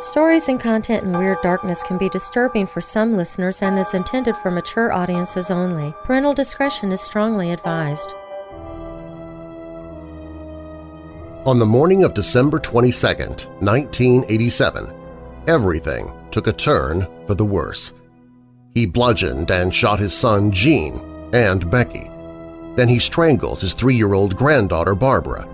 Stories and content in Weird Darkness can be disturbing for some listeners and is intended for mature audiences only. Parental discretion is strongly advised. On the morning of December 22, 1987, everything took a turn for the worse. He bludgeoned and shot his son Gene and Becky. Then he strangled his three-year-old granddaughter Barbara.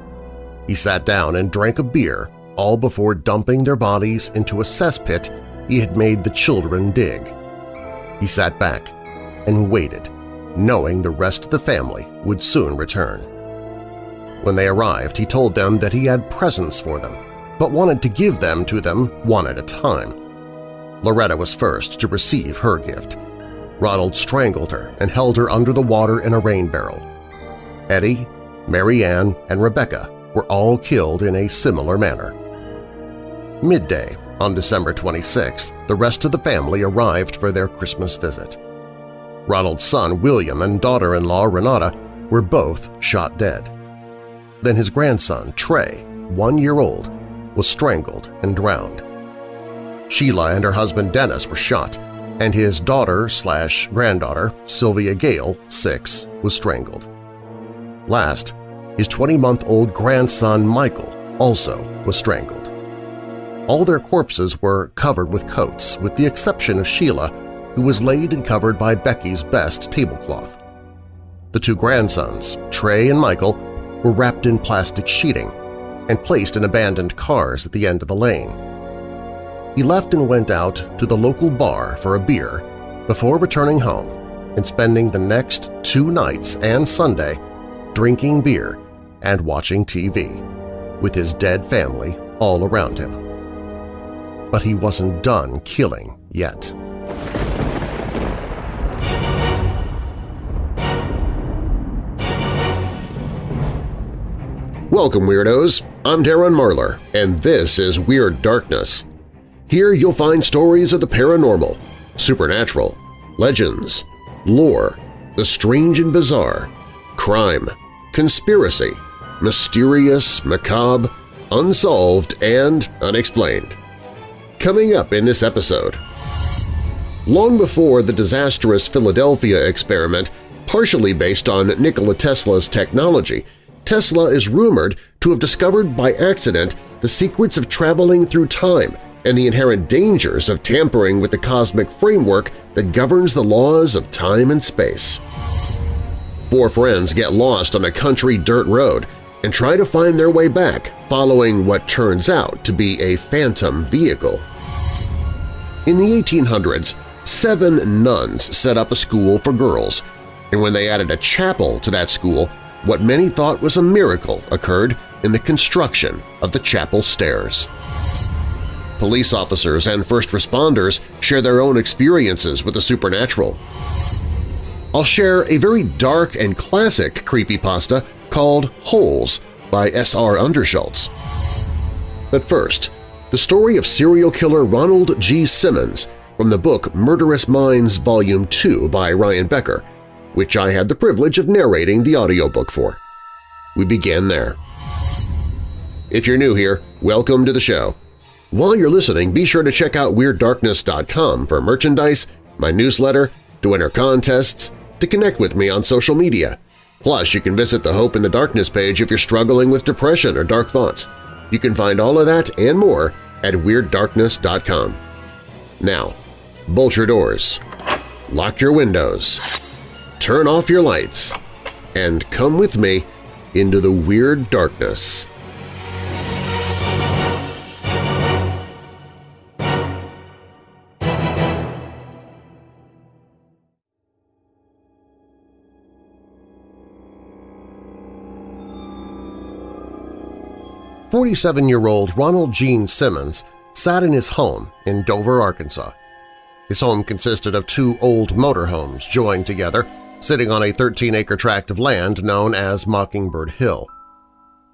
He sat down and drank a beer all before dumping their bodies into a cesspit he had made the children dig. He sat back and waited, knowing the rest of the family would soon return. When they arrived, he told them that he had presents for them, but wanted to give them to them one at a time. Loretta was first to receive her gift. Ronald strangled her and held her under the water in a rain barrel. Eddie, Mary Ann, and Rebecca were all killed in a similar manner. Midday on December 26th, the rest of the family arrived for their Christmas visit. Ronald's son William and daughter-in-law Renata were both shot dead. Then his grandson, Trey, one year old, was strangled and drowned. Sheila and her husband Dennis were shot, and his daughter-slash-granddaughter, Sylvia Gale, six, was strangled. Last, his 20-month-old grandson Michael also was strangled. All their corpses were covered with coats, with the exception of Sheila, who was laid and covered by Becky's best tablecloth. The two grandsons, Trey and Michael, were wrapped in plastic sheeting and placed in abandoned cars at the end of the lane. He left and went out to the local bar for a beer before returning home and spending the next two nights and Sunday drinking beer and watching TV, with his dead family all around him but he wasn't done killing yet. Welcome, Weirdos! I'm Darren Marlar, and this is Weird Darkness. Here you'll find stories of the paranormal, supernatural, legends, lore, the strange and bizarre, crime, conspiracy, mysterious, macabre, unsolved, and unexplained. Coming up in this episode… Long before the disastrous Philadelphia experiment, partially based on Nikola Tesla's technology, Tesla is rumored to have discovered by accident the secrets of traveling through time and the inherent dangers of tampering with the cosmic framework that governs the laws of time and space. Four friends get lost on a country dirt road and try to find their way back following what turns out to be a phantom vehicle. In the 1800s, seven nuns set up a school for girls, and when they added a chapel to that school, what many thought was a miracle occurred in the construction of the chapel stairs. Police officers and first responders share their own experiences with the supernatural. I'll share a very dark and classic creepypasta called Holes by S.R. Underschultz. But first, the story of serial killer Ronald G. Simmons from the book Murderous Minds Volume 2 by Ryan Becker, which I had the privilege of narrating the audiobook for. We begin there. If you're new here, welcome to the show. While you're listening, be sure to check out WeirdDarkness.com for merchandise, my newsletter, to enter contests, to connect with me on social media. Plus, you can visit the Hope in the Darkness page if you're struggling with depression or dark thoughts. You can find all of that and more at WeirdDarkness.com. Now, bolt your doors, lock your windows, turn off your lights, and come with me into the Weird Darkness. 47-year-old Ronald Gene Simmons sat in his home in Dover, Arkansas. His home consisted of two old motorhomes joined together, sitting on a 13-acre tract of land known as Mockingbird Hill.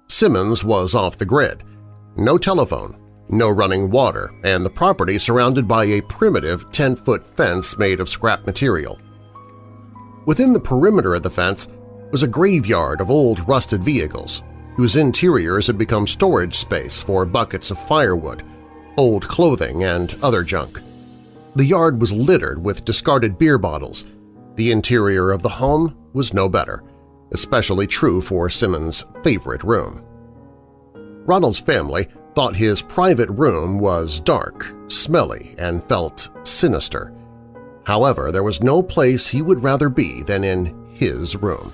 Simmons was off the grid. No telephone, no running water, and the property surrounded by a primitive 10-foot fence made of scrap material. Within the perimeter of the fence was a graveyard of old rusted vehicles, whose interiors had become storage space for buckets of firewood, old clothing, and other junk. The yard was littered with discarded beer bottles. The interior of the home was no better, especially true for Simmons' favorite room. Ronald's family thought his private room was dark, smelly, and felt sinister. However, there was no place he would rather be than in his room.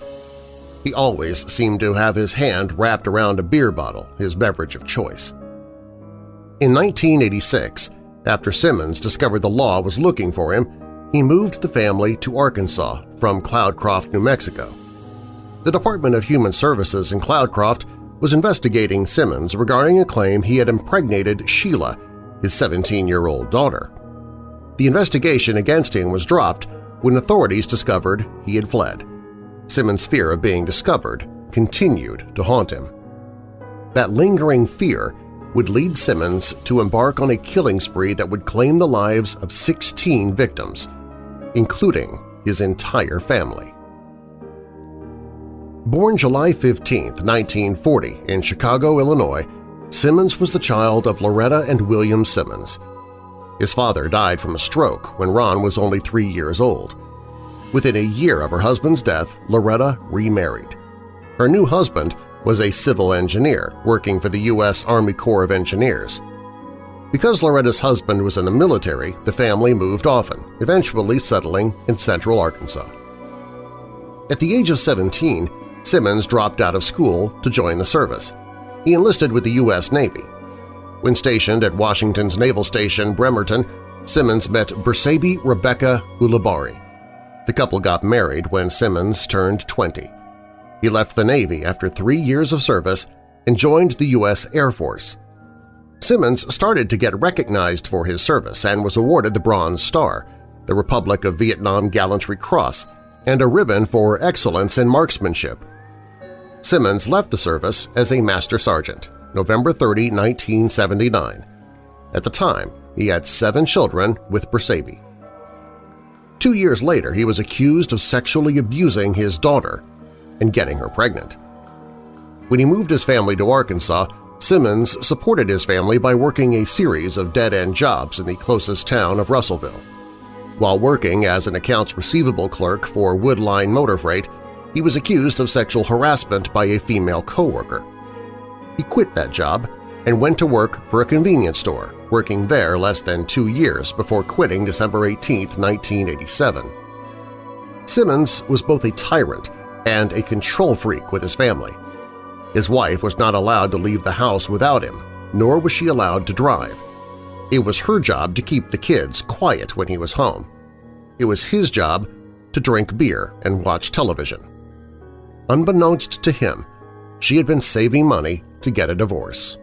He always seemed to have his hand wrapped around a beer bottle, his beverage of choice. In 1986, after Simmons discovered the law was looking for him, he moved the family to Arkansas from Cloudcroft, New Mexico. The Department of Human Services in Cloudcroft was investigating Simmons regarding a claim he had impregnated Sheila, his 17-year-old daughter. The investigation against him was dropped when authorities discovered he had fled. Simmons' fear of being discovered continued to haunt him. That lingering fear would lead Simmons to embark on a killing spree that would claim the lives of 16 victims, including his entire family. Born July 15, 1940 in Chicago, Illinois, Simmons was the child of Loretta and William Simmons. His father died from a stroke when Ron was only three years old. Within a year of her husband's death, Loretta remarried. Her new husband was a civil engineer working for the U.S. Army Corps of Engineers. Because Loretta's husband was in the military, the family moved often, eventually settling in central Arkansas. At the age of 17, Simmons dropped out of school to join the service. He enlisted with the U.S. Navy. When stationed at Washington's Naval Station Bremerton, Simmons met Bersabe Rebecca Ulibarri. The couple got married when Simmons turned 20. He left the Navy after three years of service and joined the U.S. Air Force. Simmons started to get recognized for his service and was awarded the Bronze Star, the Republic of Vietnam Gallantry Cross, and a ribbon for excellence in marksmanship. Simmons left the service as a Master Sergeant, November 30, 1979. At the time, he had seven children with Bersabe. Two years later, he was accused of sexually abusing his daughter and getting her pregnant. When he moved his family to Arkansas, Simmons supported his family by working a series of dead-end jobs in the closest town of Russellville. While working as an accounts receivable clerk for Woodline Motor Freight, he was accused of sexual harassment by a female coworker. He quit that job and went to work for a convenience store, working there less than two years before quitting December 18, 1987. Simmons was both a tyrant and a control freak with his family. His wife was not allowed to leave the house without him, nor was she allowed to drive. It was her job to keep the kids quiet when he was home. It was his job to drink beer and watch television. Unbeknownst to him, she had been saving money to get a divorce.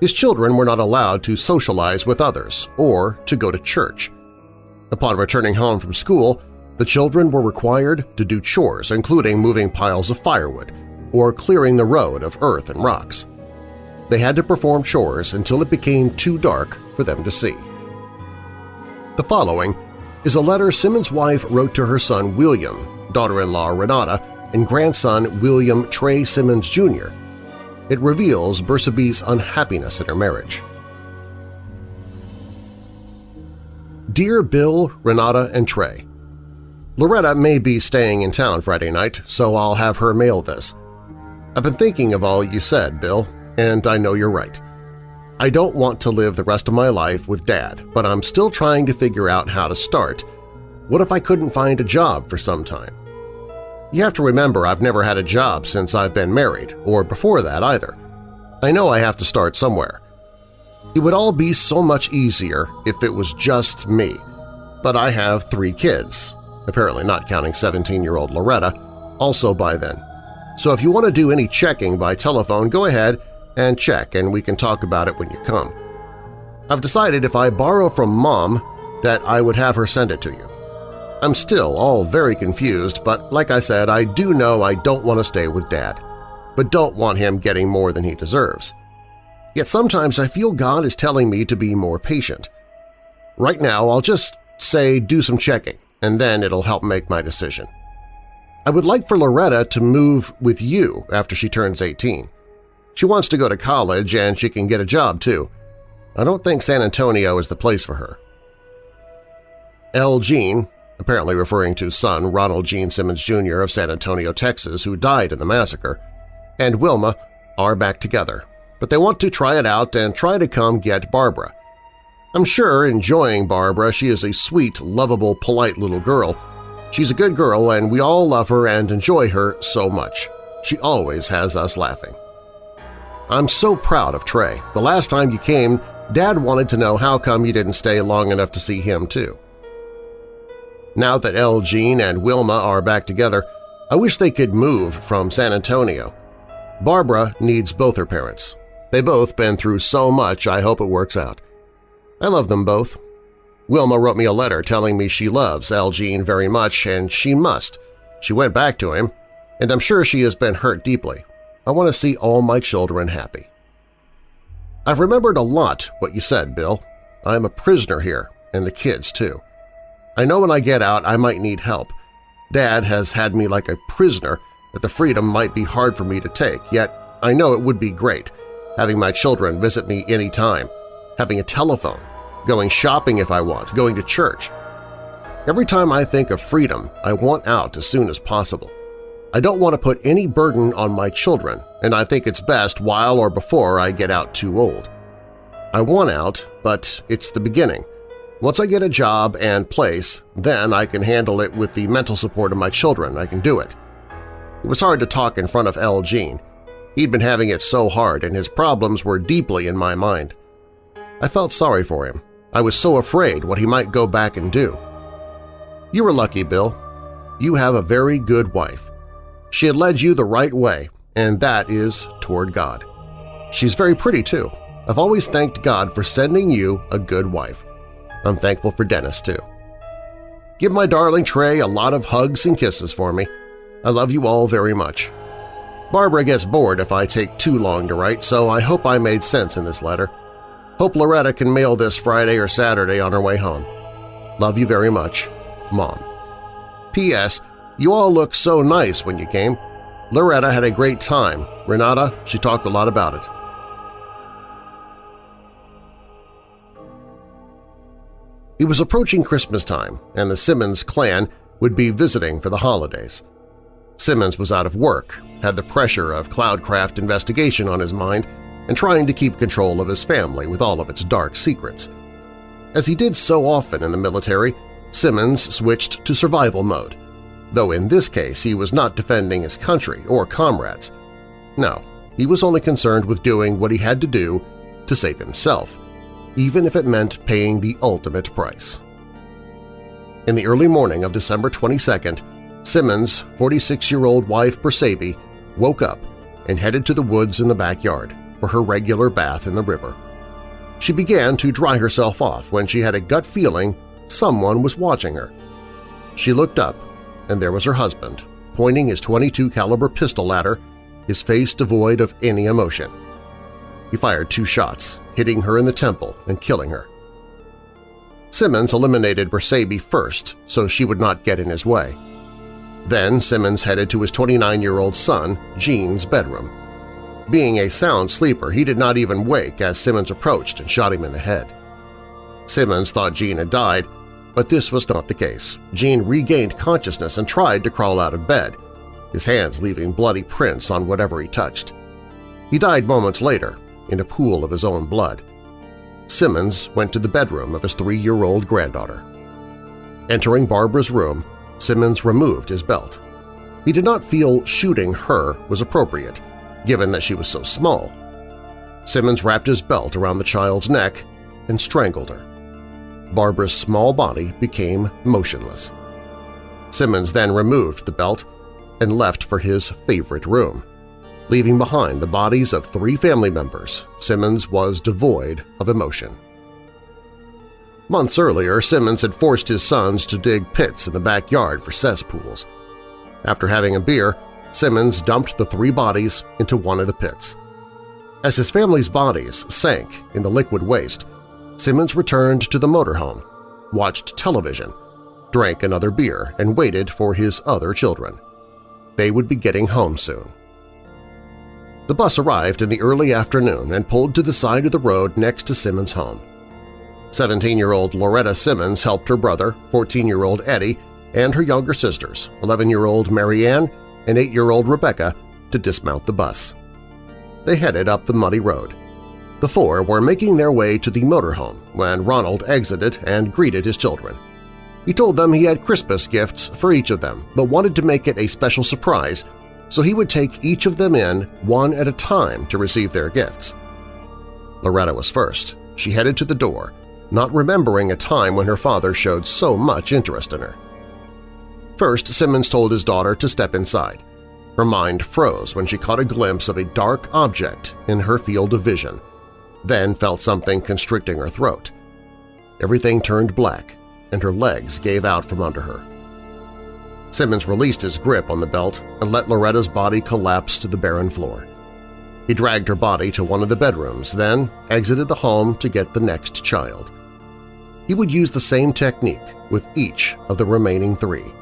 His children were not allowed to socialize with others or to go to church. Upon returning home from school, the children were required to do chores including moving piles of firewood or clearing the road of earth and rocks. They had to perform chores until it became too dark for them to see. The following is a letter Simmons' wife wrote to her son William, daughter-in-law Renata, and grandson William Trey Simmons Jr. It reveals Bersabe's unhappiness in her marriage. Dear Bill, Renata, and Trey, Loretta may be staying in town Friday night, so I'll have her mail this. I've been thinking of all you said, Bill, and I know you're right. I don't want to live the rest of my life with Dad, but I'm still trying to figure out how to start. What if I couldn't find a job for some time? You have to remember I've never had a job since I've been married, or before that either. I know I have to start somewhere. It would all be so much easier if it was just me, but I have three kids, apparently not counting 17-year-old Loretta, also by then. So if you want to do any checking by telephone, go ahead and check and we can talk about it when you come. I've decided if I borrow from Mom that I would have her send it to you. I'm still all very confused, but like I said, I do know I don't want to stay with Dad, but don't want him getting more than he deserves. Yet sometimes I feel God is telling me to be more patient. Right now, I'll just say do some checking and then it'll help make my decision. I would like for Loretta to move with you after she turns 18. She wants to go to college and she can get a job too. I don't think San Antonio is the place for her. L. Gene, apparently referring to son Ronald Gene Simmons Jr. of San Antonio, Texas, who died in the massacre, and Wilma are back together, but they want to try it out and try to come get Barbara. I'm sure enjoying Barbara, she is a sweet, lovable, polite little girl. She's a good girl and we all love her and enjoy her so much. She always has us laughing. I'm so proud of Trey. The last time you came, Dad wanted to know how come you didn't stay long enough to see him too. Now that L. Gene and Wilma are back together, I wish they could move from San Antonio. Barbara needs both her parents. They both been through so much I hope it works out. I love them both. Wilma wrote me a letter telling me she loves L. Gene very much and she must. She went back to him, and I'm sure she has been hurt deeply. I want to see all my children happy. I've remembered a lot what you said, Bill. I'm a prisoner here, and the kids too. I know when I get out I might need help. Dad has had me like a prisoner that the freedom might be hard for me to take, yet I know it would be great, having my children visit me any time, having a telephone, going shopping if I want, going to church. Every time I think of freedom, I want out as soon as possible. I don't want to put any burden on my children, and I think it's best while or before I get out too old. I want out, but it's the beginning – once I get a job and place, then I can handle it with the mental support of my children. I can do it. It was hard to talk in front of L. Gene. He'd been having it so hard and his problems were deeply in my mind. I felt sorry for him. I was so afraid what he might go back and do. You were lucky, Bill. You have a very good wife. She had led you the right way, and that is toward God. She's very pretty, too. I've always thanked God for sending you a good wife. I'm thankful for Dennis, too. Give my darling Trey a lot of hugs and kisses for me. I love you all very much. Barbara gets bored if I take too long to write, so I hope I made sense in this letter. Hope Loretta can mail this Friday or Saturday on her way home. Love you very much. Mom. P.S. You all look so nice when you came. Loretta had a great time. Renata, she talked a lot about it. It was approaching Christmas time, and the Simmons clan would be visiting for the holidays. Simmons was out of work, had the pressure of Cloudcroft investigation on his mind, and trying to keep control of his family with all of its dark secrets. As he did so often in the military, Simmons switched to survival mode, though in this case he was not defending his country or comrades. No, he was only concerned with doing what he had to do to save himself even if it meant paying the ultimate price. In the early morning of December 22nd, Simmons' 46-year-old wife Bersabe woke up and headed to the woods in the backyard for her regular bath in the river. She began to dry herself off when she had a gut feeling someone was watching her. She looked up, and there was her husband, pointing his 22 caliber pistol at her, his face devoid of any emotion. He fired two shots, hitting her in the temple and killing her. Simmons eliminated Bersabe first so she would not get in his way. Then Simmons headed to his 29-year-old son, Gene's bedroom. Being a sound sleeper, he did not even wake as Simmons approached and shot him in the head. Simmons thought Gene had died, but this was not the case. Gene regained consciousness and tried to crawl out of bed, his hands leaving bloody prints on whatever he touched. He died moments later, in a pool of his own blood. Simmons went to the bedroom of his three-year-old granddaughter. Entering Barbara's room, Simmons removed his belt. He did not feel shooting her was appropriate, given that she was so small. Simmons wrapped his belt around the child's neck and strangled her. Barbara's small body became motionless. Simmons then removed the belt and left for his favorite room. Leaving behind the bodies of three family members, Simmons was devoid of emotion. Months earlier, Simmons had forced his sons to dig pits in the backyard for cesspools. After having a beer, Simmons dumped the three bodies into one of the pits. As his family's bodies sank in the liquid waste, Simmons returned to the motorhome, watched television, drank another beer, and waited for his other children. They would be getting home soon. The bus arrived in the early afternoon and pulled to the side of the road next to Simmons' home. 17-year-old Loretta Simmons helped her brother, 14-year-old Eddie, and her younger sisters, 11-year-old Marianne and 8-year-old Rebecca, to dismount the bus. They headed up the muddy road. The four were making their way to the motorhome when Ronald exited and greeted his children. He told them he had Christmas gifts for each of them, but wanted to make it a special surprise, so he would take each of them in one at a time to receive their gifts. Loretta was first. She headed to the door, not remembering a time when her father showed so much interest in her. First, Simmons told his daughter to step inside. Her mind froze when she caught a glimpse of a dark object in her field of vision, then felt something constricting her throat. Everything turned black, and her legs gave out from under her. Simmons released his grip on the belt and let Loretta's body collapse to the barren floor. He dragged her body to one of the bedrooms, then exited the home to get the next child. He would use the same technique with each of the remaining three.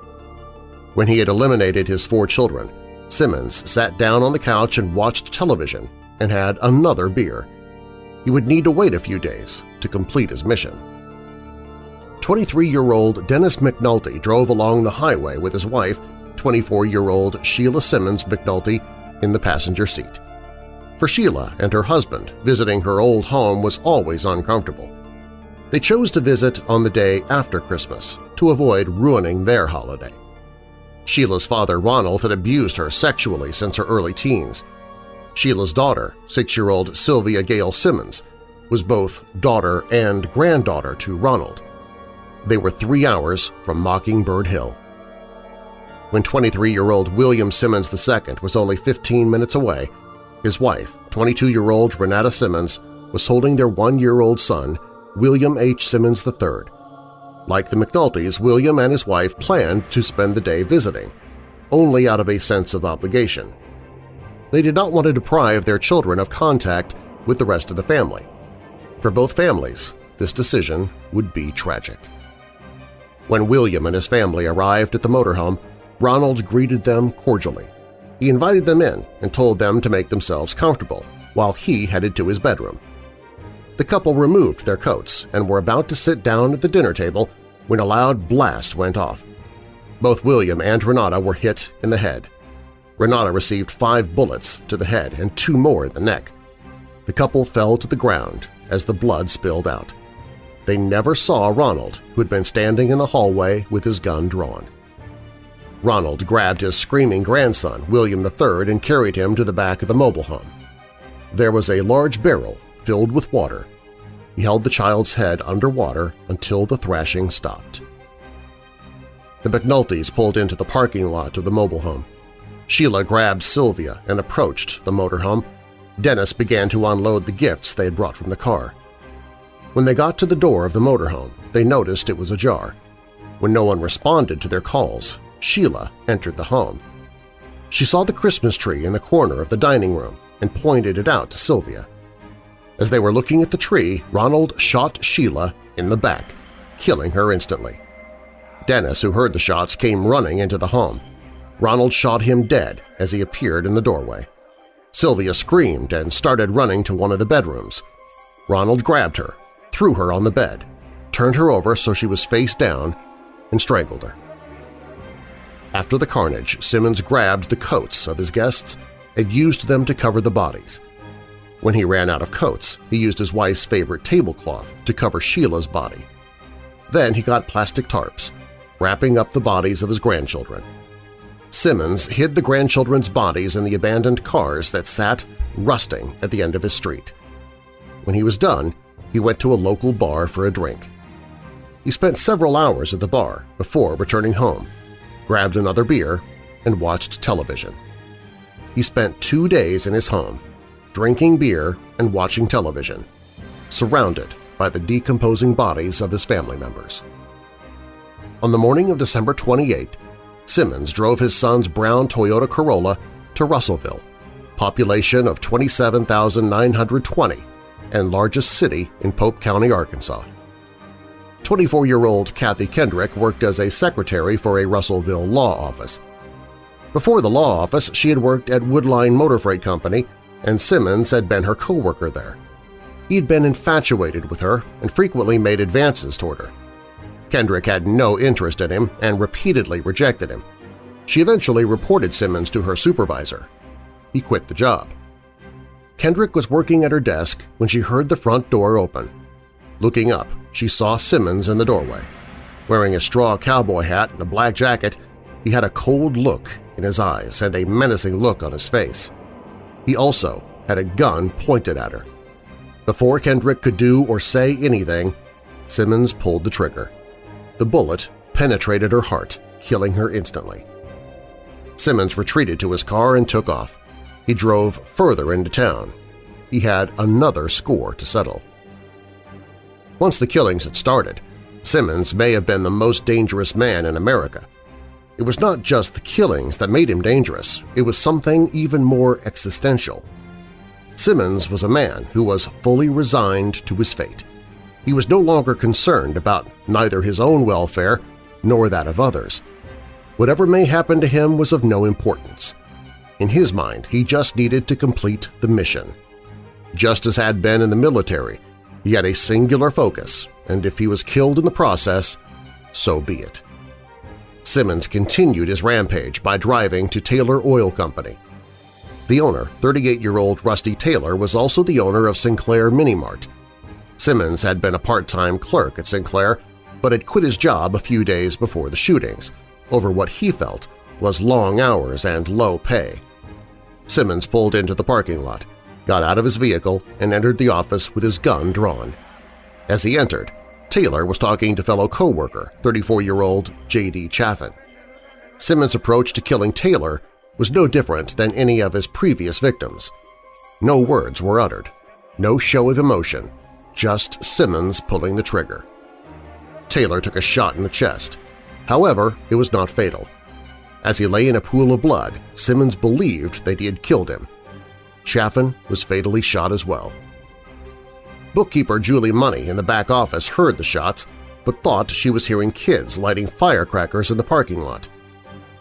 When he had eliminated his four children, Simmons sat down on the couch and watched television and had another beer. He would need to wait a few days to complete his mission. 23-year-old Dennis McNulty drove along the highway with his wife, 24-year-old Sheila Simmons McNulty, in the passenger seat. For Sheila and her husband, visiting her old home was always uncomfortable. They chose to visit on the day after Christmas to avoid ruining their holiday. Sheila's father Ronald had abused her sexually since her early teens. Sheila's daughter, six-year-old Sylvia Gale Simmons, was both daughter and granddaughter to Ronald. They were three hours from Mockingbird Hill. When 23-year-old William Simmons II was only 15 minutes away, his wife, 22-year-old Renata Simmons, was holding their one-year-old son, William H. Simmons III. Like the McNultys, William and his wife planned to spend the day visiting, only out of a sense of obligation. They did not want to deprive their children of contact with the rest of the family. For both families, this decision would be tragic. When William and his family arrived at the motorhome, Ronald greeted them cordially. He invited them in and told them to make themselves comfortable while he headed to his bedroom. The couple removed their coats and were about to sit down at the dinner table when a loud blast went off. Both William and Renata were hit in the head. Renata received five bullets to the head and two more in the neck. The couple fell to the ground as the blood spilled out. They never saw Ronald, who had been standing in the hallway with his gun drawn. Ronald grabbed his screaming grandson, William III, and carried him to the back of the mobile home. There was a large barrel filled with water. He held the child's head underwater until the thrashing stopped. The McNultys pulled into the parking lot of the mobile home. Sheila grabbed Sylvia and approached the motorhome. Dennis began to unload the gifts they had brought from the car. When they got to the door of the motorhome, they noticed it was ajar. When no one responded to their calls, Sheila entered the home. She saw the Christmas tree in the corner of the dining room and pointed it out to Sylvia. As they were looking at the tree, Ronald shot Sheila in the back, killing her instantly. Dennis, who heard the shots, came running into the home. Ronald shot him dead as he appeared in the doorway. Sylvia screamed and started running to one of the bedrooms. Ronald grabbed her threw her on the bed, turned her over so she was face down, and strangled her. After the carnage, Simmons grabbed the coats of his guests and used them to cover the bodies. When he ran out of coats, he used his wife's favorite tablecloth to cover Sheila's body. Then he got plastic tarps, wrapping up the bodies of his grandchildren. Simmons hid the grandchildren's bodies in the abandoned cars that sat rusting at the end of his street. When he was done, he went to a local bar for a drink. He spent several hours at the bar before returning home, grabbed another beer, and watched television. He spent two days in his home, drinking beer and watching television, surrounded by the decomposing bodies of his family members. On the morning of December 28, Simmons drove his son's brown Toyota Corolla to Russellville, population of 27,920, and largest city in Pope County, Arkansas. 24-year-old Kathy Kendrick worked as a secretary for a Russellville law office. Before the law office, she had worked at Woodline Motor Freight Company and Simmons had been her co-worker there. He'd been infatuated with her and frequently made advances toward her. Kendrick had no interest in him and repeatedly rejected him. She eventually reported Simmons to her supervisor. He quit the job. Kendrick was working at her desk when she heard the front door open. Looking up, she saw Simmons in the doorway. Wearing a straw cowboy hat and a black jacket, he had a cold look in his eyes and a menacing look on his face. He also had a gun pointed at her. Before Kendrick could do or say anything, Simmons pulled the trigger. The bullet penetrated her heart, killing her instantly. Simmons retreated to his car and took off. He drove further into town. He had another score to settle. Once the killings had started, Simmons may have been the most dangerous man in America. It was not just the killings that made him dangerous, it was something even more existential. Simmons was a man who was fully resigned to his fate. He was no longer concerned about neither his own welfare nor that of others. Whatever may happen to him was of no importance. In his mind, he just needed to complete the mission. Just as had been in the military, he had a singular focus, and if he was killed in the process, so be it. Simmons continued his rampage by driving to Taylor Oil Company. The owner, 38-year-old Rusty Taylor, was also the owner of Sinclair Mini Mart. Simmons had been a part-time clerk at Sinclair, but had quit his job a few days before the shootings, over what he felt was long hours and low pay. Simmons pulled into the parking lot, got out of his vehicle, and entered the office with his gun drawn. As he entered, Taylor was talking to fellow co-worker, 34-year-old J.D. Chaffin. Simmons' approach to killing Taylor was no different than any of his previous victims. No words were uttered, no show of emotion, just Simmons pulling the trigger. Taylor took a shot in the chest. However, it was not fatal. As he lay in a pool of blood, Simmons believed that he had killed him. Chaffin was fatally shot as well. Bookkeeper Julie Money in the back office heard the shots but thought she was hearing kids lighting firecrackers in the parking lot.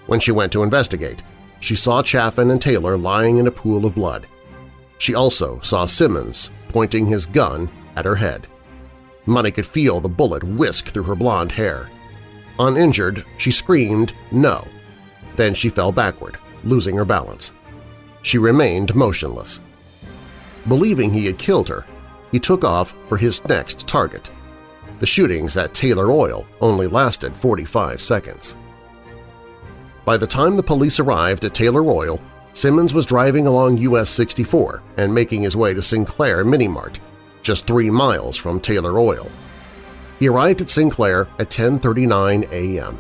When she went to investigate, she saw Chaffin and Taylor lying in a pool of blood. She also saw Simmons pointing his gun at her head. Money could feel the bullet whisk through her blonde hair. Uninjured, she screamed, no. Then she fell backward, losing her balance. She remained motionless. Believing he had killed her, he took off for his next target. The shootings at Taylor Oil only lasted 45 seconds. By the time the police arrived at Taylor Oil, Simmons was driving along US 64 and making his way to Sinclair Mini Mart, just three miles from Taylor Oil. He arrived at Sinclair at 10.39 a.m.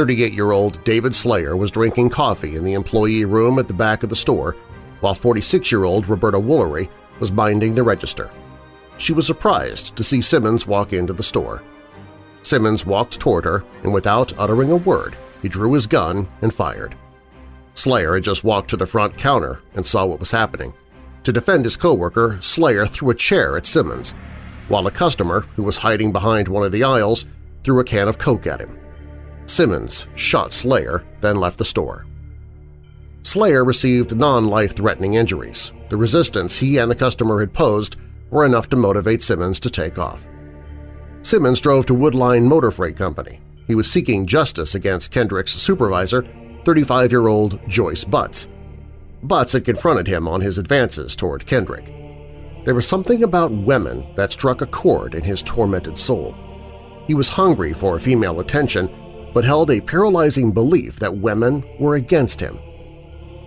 38-year-old David Salyer was drinking coffee in the employee room at the back of the store, while 46-year-old Roberta Woolery was binding the register. She was surprised to see Simmons walk into the store. Simmons walked toward her, and without uttering a word, he drew his gun and fired. Salyer had just walked to the front counter and saw what was happening. To defend his coworker, Slayer threw a chair at Simmons, while a customer, who was hiding behind one of the aisles, threw a can of Coke at him. Simmons shot Salyer, then left the store. Salyer received non-life-threatening injuries. The resistance he and the customer had posed were enough to motivate Simmons to take off. Simmons drove to Woodline Motor Freight Company. He was seeking justice against Kendrick's supervisor, 35-year-old Joyce Butts. Butts had confronted him on his advances toward Kendrick. There was something about women that struck a chord in his tormented soul. He was hungry for female attention, but held a paralyzing belief that women were against him.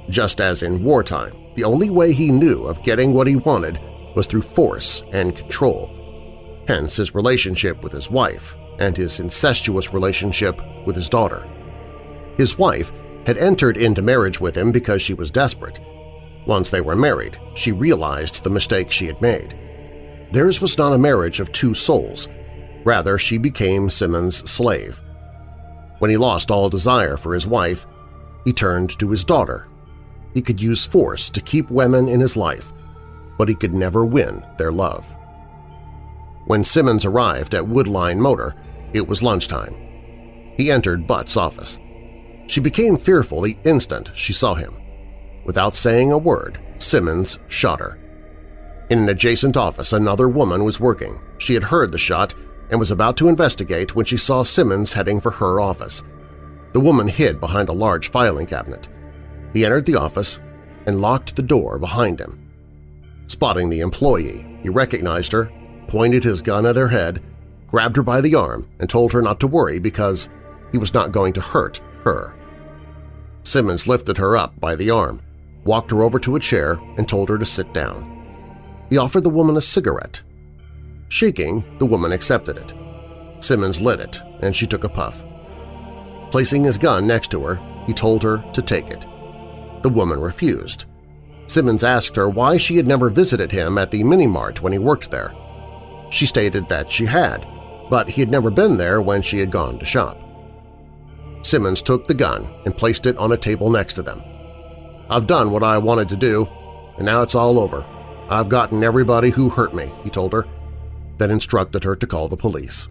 Just as in wartime, the only way he knew of getting what he wanted was through force and control. Hence his relationship with his wife and his incestuous relationship with his daughter. His wife had entered into marriage with him because she was desperate. Once they were married, she realized the mistake she had made. Theirs was not a marriage of two souls. Rather, she became Simmons' slave. When he lost all desire for his wife, he turned to his daughter. He could use force to keep women in his life, but he could never win their love. When Simmons arrived at Woodline Motor, it was lunchtime. He entered Butt's office. She became fearful the instant she saw him. Without saying a word, Simmons shot her. In an adjacent office, another woman was working. She had heard the shot and was about to investigate when she saw Simmons heading for her office. The woman hid behind a large filing cabinet. He entered the office and locked the door behind him. Spotting the employee, he recognized her, pointed his gun at her head, grabbed her by the arm, and told her not to worry because he was not going to hurt her. Simmons lifted her up by the arm, walked her over to a chair, and told her to sit down. He offered the woman a cigarette. Shaking, the woman accepted it. Simmons lit it, and she took a puff. Placing his gun next to her, he told her to take it. The woman refused. Simmons asked her why she had never visited him at the mini-mart when he worked there. She stated that she had, but he had never been there when she had gone to shop. Simmons took the gun and placed it on a table next to them. I've done what I wanted to do, and now it's all over. I've gotten everybody who hurt me, he told her, then instructed her to call the police.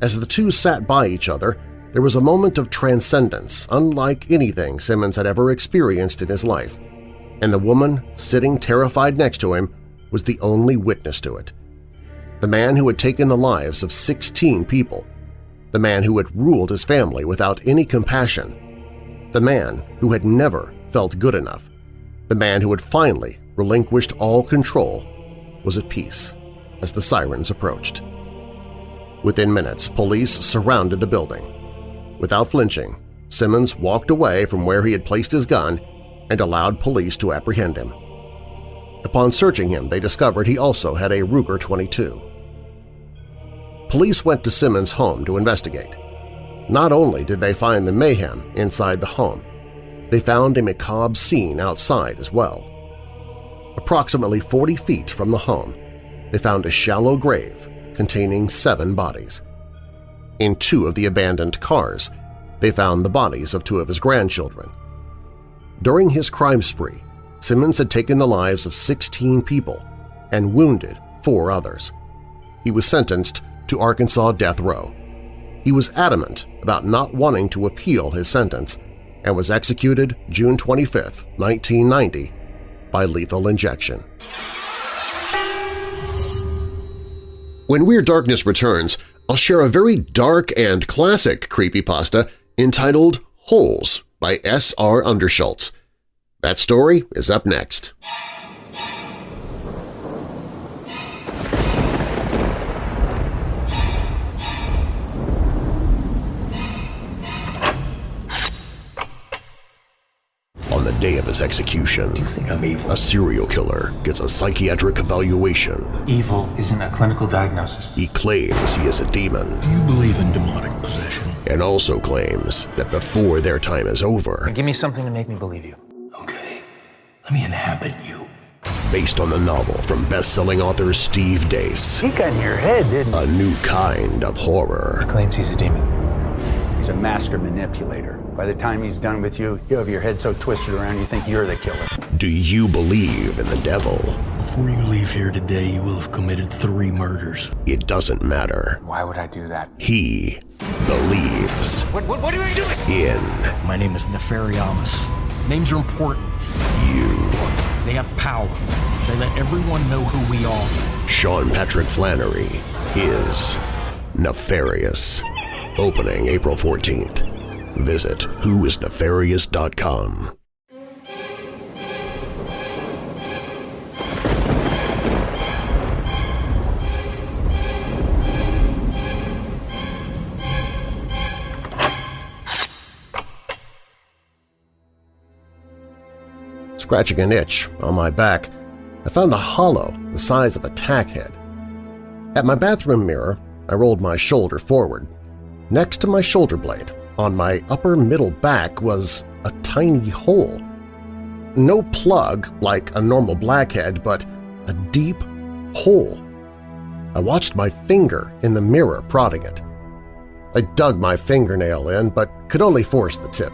As the two sat by each other, there was a moment of transcendence unlike anything Simmons had ever experienced in his life, and the woman sitting terrified next to him was the only witness to it. The man who had taken the lives of 16 people, the man who had ruled his family without any compassion, the man who had never felt good enough, the man who had finally relinquished all control, was at peace as the sirens approached. Within minutes, police surrounded the building. Without flinching, Simmons walked away from where he had placed his gun and allowed police to apprehend him. Upon searching him, they discovered he also had a Ruger 22. Police went to Simmons' home to investigate. Not only did they find the mayhem inside the home, they found a macabre scene outside as well. Approximately 40 feet from the home, they found a shallow grave containing seven bodies. In two of the abandoned cars, they found the bodies of two of his grandchildren. During his crime spree, Simmons had taken the lives of 16 people and wounded four others. He was sentenced to Arkansas death row. He was adamant about not wanting to appeal his sentence and was executed June 25, 1990, by lethal injection. When Weird Darkness returns, I'll share a very dark and classic creepypasta entitled Holes by S. R. Underschultz. That story is up next. On the day of his execution, You think I'm evil? a serial killer gets a psychiatric evaluation. Evil isn't a clinical diagnosis. He claims he is a demon Do you believe in demonic possession? and also claims that before their time is over, Give me something to make me believe you. Okay, let me inhabit you. based on the novel from best-selling author Steve Deace, He got in your head, didn't he? a new kind of horror. He Claims he's a demon. He's a master manipulator. By the time he's done with you, you have your head so twisted around you think you're the killer. Do you believe in the devil? Before you leave here today, you will have committed three murders. It doesn't matter. Why would I do that? He believes What, what, what are you doing? in My name is Nefariamus. Names are important. you. They have power. They let everyone know who we are. Sean Patrick Flanery is Nefarious. Opening April 14th. Visit whoisnefarious.com. Scratching an itch on my back, I found a hollow the size of a tack head. At my bathroom mirror, I rolled my shoulder forward. Next to my shoulder blade, on my upper middle back, was a tiny hole. No plug like a normal blackhead, but a deep hole. I watched my finger in the mirror prodding it. I dug my fingernail in, but could only force the tip.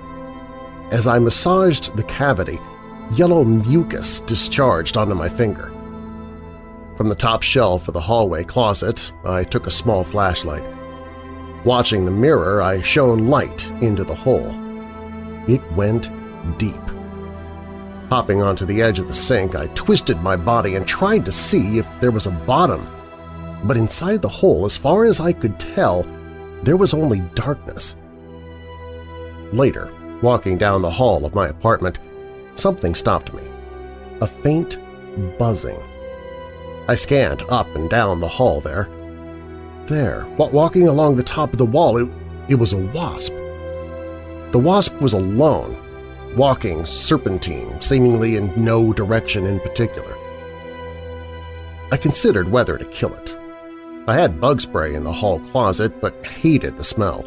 As I massaged the cavity, yellow mucus discharged onto my finger. From the top shelf of the hallway closet, I took a small flashlight. Watching the mirror, I shone light into the hole. It went deep. Hopping onto the edge of the sink, I twisted my body and tried to see if there was a bottom. But inside the hole, as far as I could tell, there was only darkness. Later, walking down the hall of my apartment, something stopped me. A faint buzzing. I scanned up and down the hall there. There, While walking along the top of the wall, it, it was a wasp. The wasp was alone, walking serpentine, seemingly in no direction in particular. I considered whether to kill it. I had bug spray in the hall closet but hated the smell,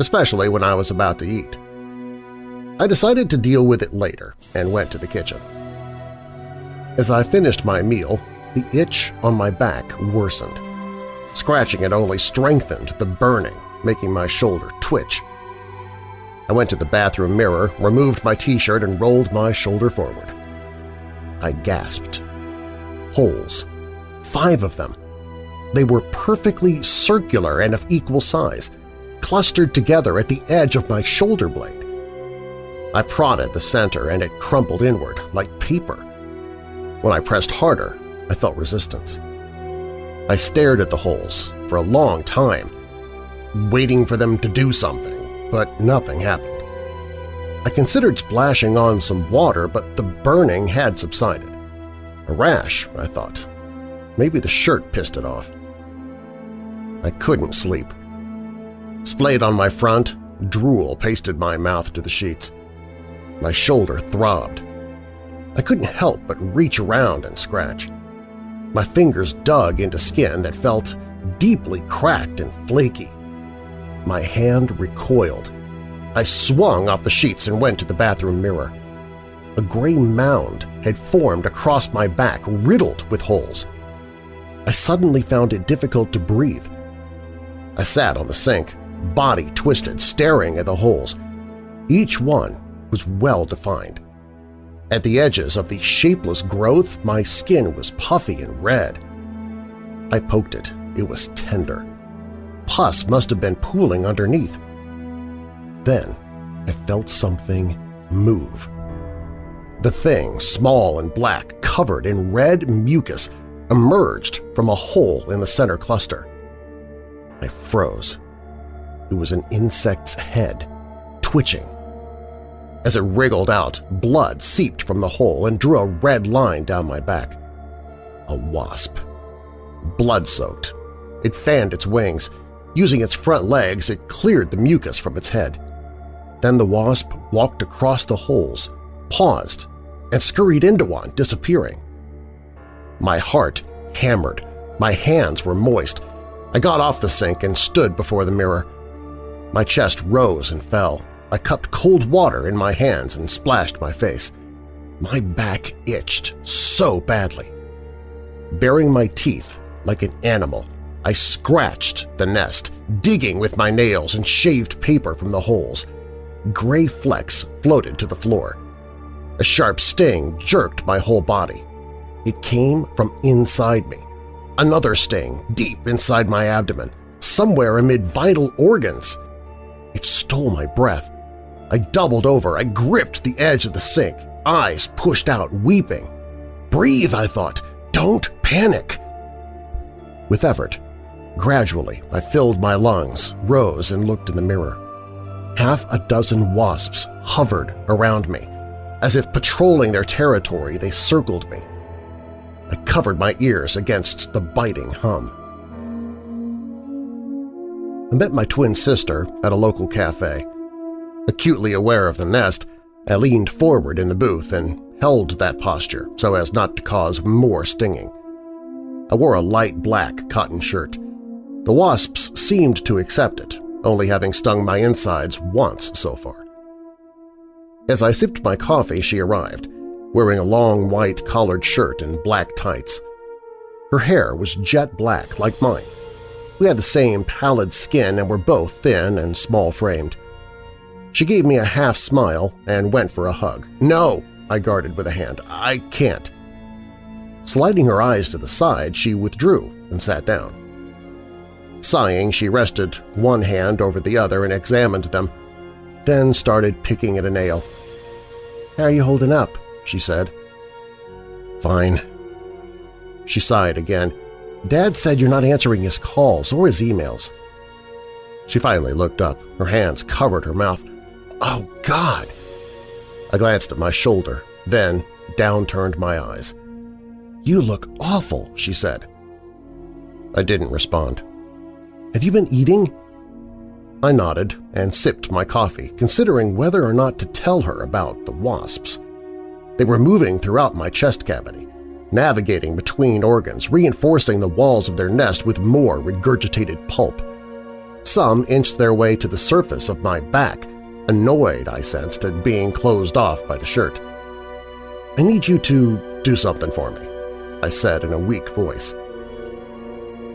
especially when I was about to eat. I decided to deal with it later and went to the kitchen. As I finished my meal, the itch on my back worsened. Scratching it only strengthened the burning, making my shoulder twitch. I went to the bathroom mirror, removed my t-shirt, and rolled my shoulder forward. I gasped. Holes. Five of them. They were perfectly circular and of equal size, clustered together at the edge of my shoulder blade. I prodded the center and it crumpled inward like paper. When I pressed harder, I felt resistance. I stared at the holes for a long time, waiting for them to do something, but nothing happened. I considered splashing on some water, but the burning had subsided. A rash, I thought. Maybe the shirt pissed it off. I couldn't sleep. Splayed on my front, drool pasted my mouth to the sheets. My shoulder throbbed. I couldn't help but reach around and scratch. My fingers dug into skin that felt deeply cracked and flaky. My hand recoiled. I swung off the sheets and went to the bathroom mirror. A gray mound had formed across my back, riddled with holes. I suddenly found it difficult to breathe. I sat on the sink, body twisted, staring at the holes. Each one was well-defined. At the edges of the shapeless growth, my skin was puffy and red. I poked it. It was tender. Pus must have been pooling underneath. Then I felt something move. The thing, small and black, covered in red mucus, emerged from a hole in the center cluster. I froze. It was an insect's head, twitching. As it wriggled out, blood seeped from the hole and drew a red line down my back. A wasp. Blood-soaked. It fanned its wings. Using its front legs, it cleared the mucus from its head. Then the wasp walked across the holes, paused, and scurried into one, disappearing. My heart hammered. My hands were moist. I got off the sink and stood before the mirror. My chest rose and fell. I cupped cold water in my hands and splashed my face. My back itched so badly. Baring my teeth like an animal, I scratched the nest, digging with my nails and shaved paper from the holes. Gray flecks floated to the floor. A sharp sting jerked my whole body. It came from inside me. Another sting deep inside my abdomen, somewhere amid vital organs. It stole my breath. I doubled over. I gripped the edge of the sink, eyes pushed out, weeping. Breathe, I thought. Don't panic. With effort, gradually I filled my lungs, rose, and looked in the mirror. Half a dozen wasps hovered around me. As if patrolling their territory, they circled me. I covered my ears against the biting hum. I met my twin sister at a local cafe. Acutely aware of the nest, I leaned forward in the booth and held that posture so as not to cause more stinging. I wore a light black cotton shirt. The wasps seemed to accept it, only having stung my insides once so far. As I sipped my coffee, she arrived, wearing a long white collared shirt and black tights. Her hair was jet black like mine. We had the same pallid skin and were both thin and small-framed. She gave me a half smile and went for a hug. No, I guarded with a hand. I can't. Sliding her eyes to the side, she withdrew and sat down. Sighing, she rested one hand over the other and examined them, then started picking at a nail. "'How are you holding up?' she said. Fine. She sighed again. Dad said you're not answering his calls or his emails. She finally looked up. Her hands covered her mouth. Oh, God! I glanced at my shoulder, then down-turned my eyes. You look awful, she said. I didn't respond. Have you been eating? I nodded and sipped my coffee, considering whether or not to tell her about the wasps. They were moving throughout my chest cavity, navigating between organs, reinforcing the walls of their nest with more regurgitated pulp. Some inched their way to the surface of my back, annoyed, I sensed, at being closed off by the shirt. I need you to do something for me, I said in a weak voice.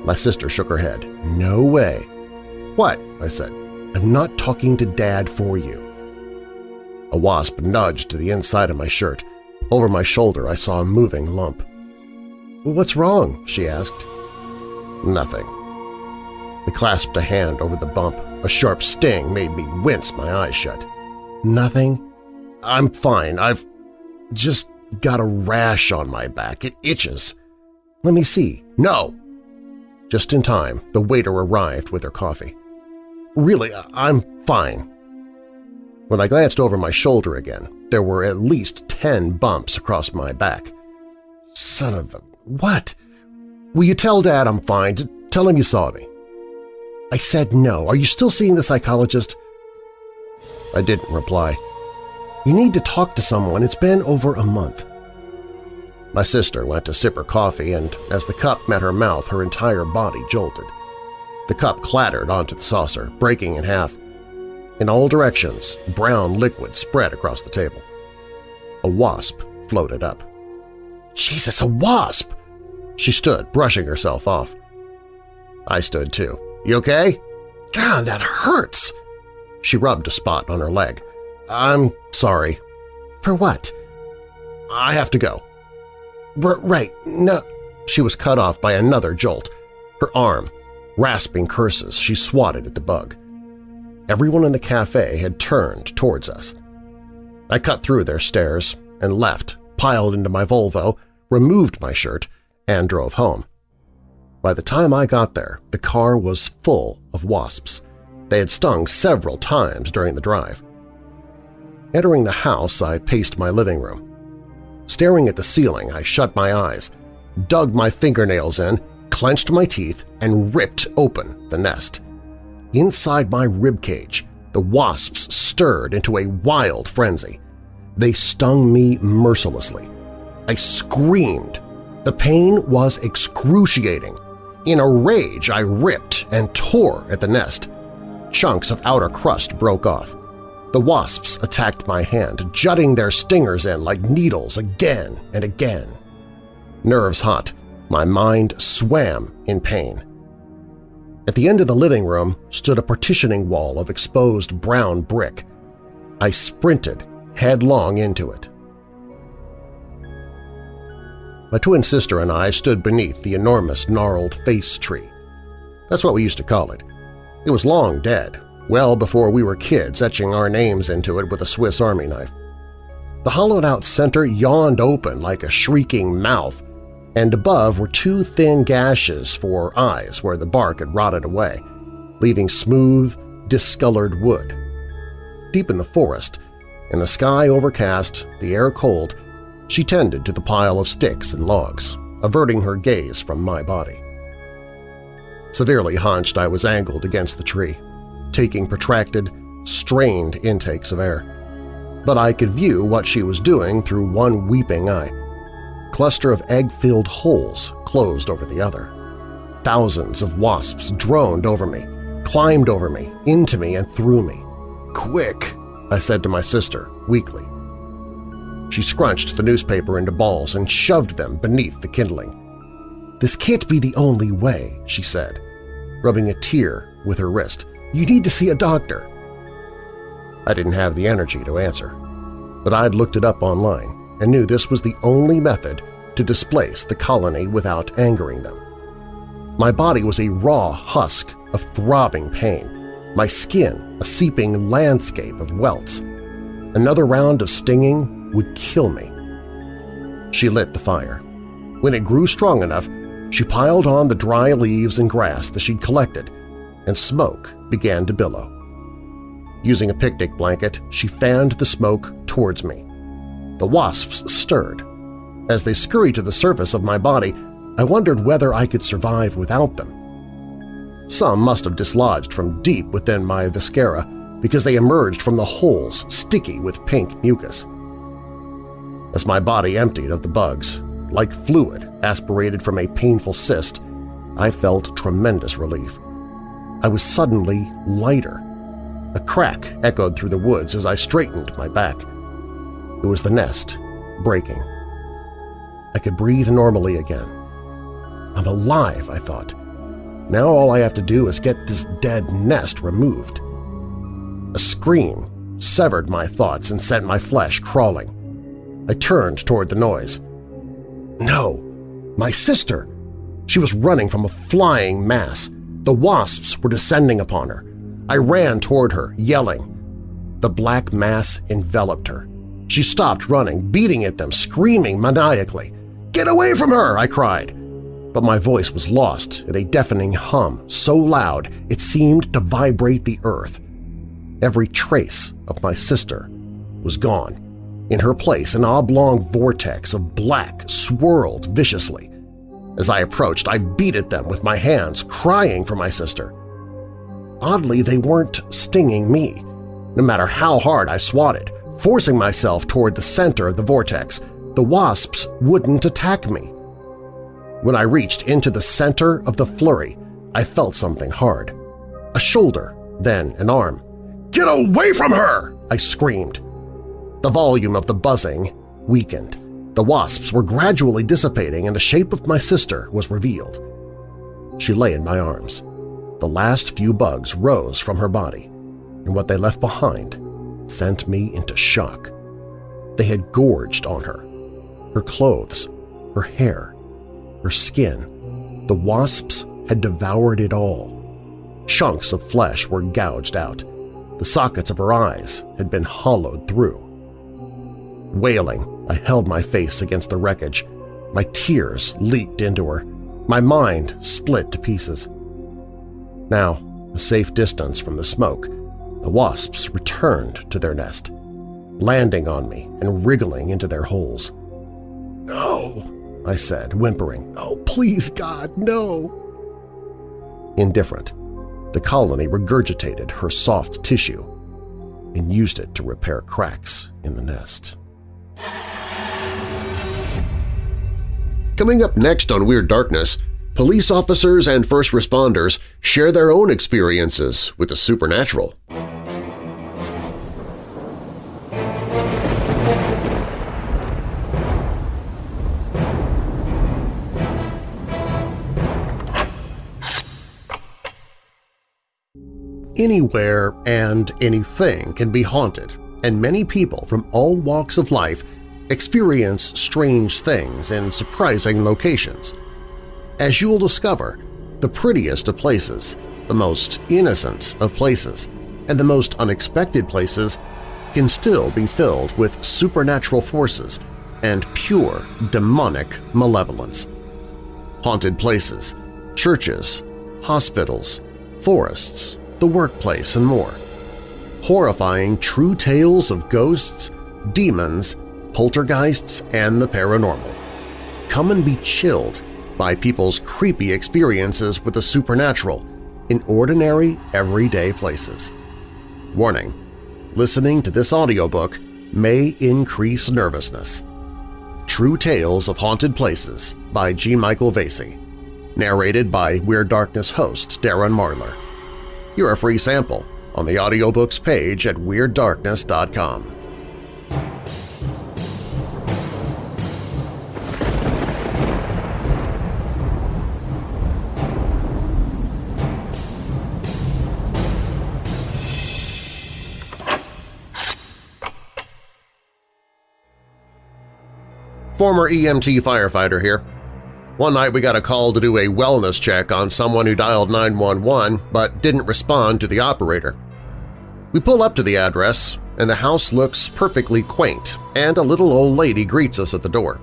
My sister shook her head. No way. What? I said. I'm not talking to Dad for you. A wasp nudged to the inside of my shirt. Over my shoulder I saw a moving lump. What's wrong? she asked. Nothing. I clasped a hand over the bump. A sharp sting made me wince my eyes shut. Nothing? I'm fine. I've just got a rash on my back. It itches. Let me see. No! Just in time, the waiter arrived with her coffee. Really, I'm fine. When I glanced over my shoulder again, there were at least ten bumps across my back. Son of a… what? Will you tell Dad I'm fine? Tell him you saw me. I said no. Are you still seeing the psychologist? I didn't reply. You need to talk to someone. It's been over a month. My sister went to sip her coffee, and as the cup met her mouth, her entire body jolted. The cup clattered onto the saucer, breaking in half. In all directions, brown liquid spread across the table. A wasp floated up. Jesus, a wasp! She stood, brushing herself off. I stood too. You okay? God, that hurts! She rubbed a spot on her leg. I'm sorry. For what? I have to go. R right, no. She was cut off by another jolt. Her arm. Rasping curses, she swatted at the bug. Everyone in the cafe had turned towards us. I cut through their stares and left, piled into my Volvo, removed my shirt, and drove home. By the time I got there, the car was full of wasps. They had stung several times during the drive. Entering the house, I paced my living room. Staring at the ceiling, I shut my eyes, dug my fingernails in, clenched my teeth, and ripped open the nest. Inside my ribcage, the wasps stirred into a wild frenzy. They stung me mercilessly. I screamed. The pain was excruciating. In a rage, I ripped and tore at the nest. Chunks of outer crust broke off. The wasps attacked my hand, jutting their stingers in like needles again and again. Nerves hot, my mind swam in pain. At the end of the living room stood a partitioning wall of exposed brown brick. I sprinted headlong into it. My twin sister and I stood beneath the enormous gnarled face tree. That's what we used to call it. It was long dead, well before we were kids etching our names into it with a Swiss Army knife. The hollowed-out center yawned open like a shrieking mouth, and above were two thin gashes for eyes where the bark had rotted away, leaving smooth, discolored wood. Deep in the forest, in the sky overcast, the air cold, she tended to the pile of sticks and logs, averting her gaze from my body. Severely hunched, I was angled against the tree, taking protracted, strained intakes of air. But I could view what she was doing through one weeping eye. Cluster of egg-filled holes closed over the other. Thousands of wasps droned over me, climbed over me, into me, and through me. "'Quick!' I said to my sister, weakly. She scrunched the newspaper into balls and shoved them beneath the kindling. "'This can't be the only way,' she said, rubbing a tear with her wrist. You need to see a doctor. I didn't have the energy to answer, but I'd looked it up online and knew this was the only method to displace the colony without angering them. My body was a raw husk of throbbing pain, my skin a seeping landscape of welts. Another round of stinging would kill me. She lit the fire. When it grew strong enough, she piled on the dry leaves and grass that she'd collected, and smoke began to billow. Using a picnic blanket, she fanned the smoke towards me. The wasps stirred. As they scurried to the surface of my body, I wondered whether I could survive without them. Some must have dislodged from deep within my viscera because they emerged from the holes sticky with pink mucus. As my body emptied of the bugs, like fluid aspirated from a painful cyst, I felt tremendous relief. I was suddenly lighter. A crack echoed through the woods as I straightened my back. It was the nest, breaking. I could breathe normally again. I'm alive, I thought. Now all I have to do is get this dead nest removed. A scream severed my thoughts and sent my flesh crawling. I turned toward the noise. No, my sister! She was running from a flying mass. The wasps were descending upon her. I ran toward her, yelling. The black mass enveloped her. She stopped running, beating at them, screaming maniacally. "'Get away from her!' I cried. But my voice was lost in a deafening hum so loud it seemed to vibrate the earth. Every trace of my sister was gone. In her place, an oblong vortex of black swirled viciously. As I approached, I beat at them with my hands, crying for my sister. Oddly, they weren't stinging me. No matter how hard I swatted, forcing myself toward the center of the vortex, the wasps wouldn't attack me. When I reached into the center of the flurry, I felt something hard. A shoulder, then an arm. "'Get away from her!' I screamed. The volume of the buzzing weakened. The wasps were gradually dissipating and the shape of my sister was revealed. She lay in my arms. The last few bugs rose from her body, and what they left behind sent me into shock. They had gorged on her. Her clothes, her hair, her skin. The wasps had devoured it all. Chunks of flesh were gouged out. The sockets of her eyes had been hollowed through. Wailing, I held my face against the wreckage. My tears leaked into her. My mind split to pieces. Now, a safe distance from the smoke, the wasps returned to their nest, landing on me and wriggling into their holes. No, I said, whimpering. Oh, please, God, no! Indifferent, the colony regurgitated her soft tissue and used it to repair cracks in the nest. Coming up next on Weird Darkness, police officers and first responders share their own experiences with the supernatural. Anywhere and anything can be haunted, and many people from all walks of life experience strange things in surprising locations. As you'll discover, the prettiest of places, the most innocent of places, and the most unexpected places can still be filled with supernatural forces and pure demonic malevolence. Haunted places, churches, hospitals, forests, the workplace, and more. Horrifying true tales of ghosts, demons, poltergeists, and the paranormal. Come and be chilled by people's creepy experiences with the supernatural in ordinary, everyday places. Warning, listening to this audiobook may increase nervousness. True Tales of Haunted Places by G. Michael Vasey. Narrated by Weird Darkness host Darren Marlar. You're a free sample on the audiobooks page at WeirdDarkness.com. Former EMT firefighter here. One night we got a call to do a wellness check on someone who dialed 911 but didn't respond to the operator. We pull up to the address, and the house looks perfectly quaint, and a little old lady greets us at the door.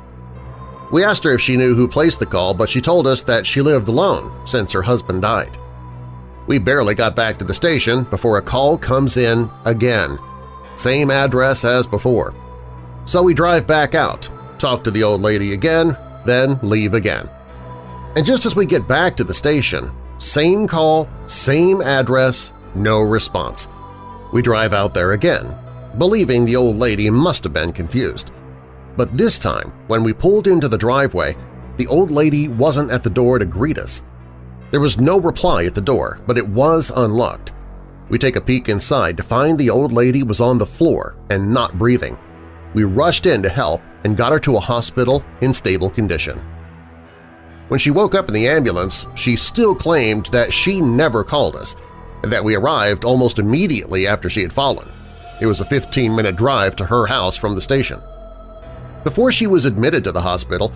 We asked her if she knew who placed the call, but she told us that she lived alone since her husband died. We barely got back to the station before a call comes in again. Same address as before. So we drive back out, talk to the old lady again, then leave again. And just as we get back to the station, same call, same address, no response. We drive out there again, believing the old lady must have been confused. But this time, when we pulled into the driveway, the old lady wasn't at the door to greet us. There was no reply at the door, but it was unlocked. We take a peek inside to find the old lady was on the floor and not breathing. We rushed in to help and got her to a hospital in stable condition. When she woke up in the ambulance, she still claimed that she never called us and that we arrived almost immediately after she had fallen. It was a 15-minute drive to her house from the station. Before she was admitted to the hospital,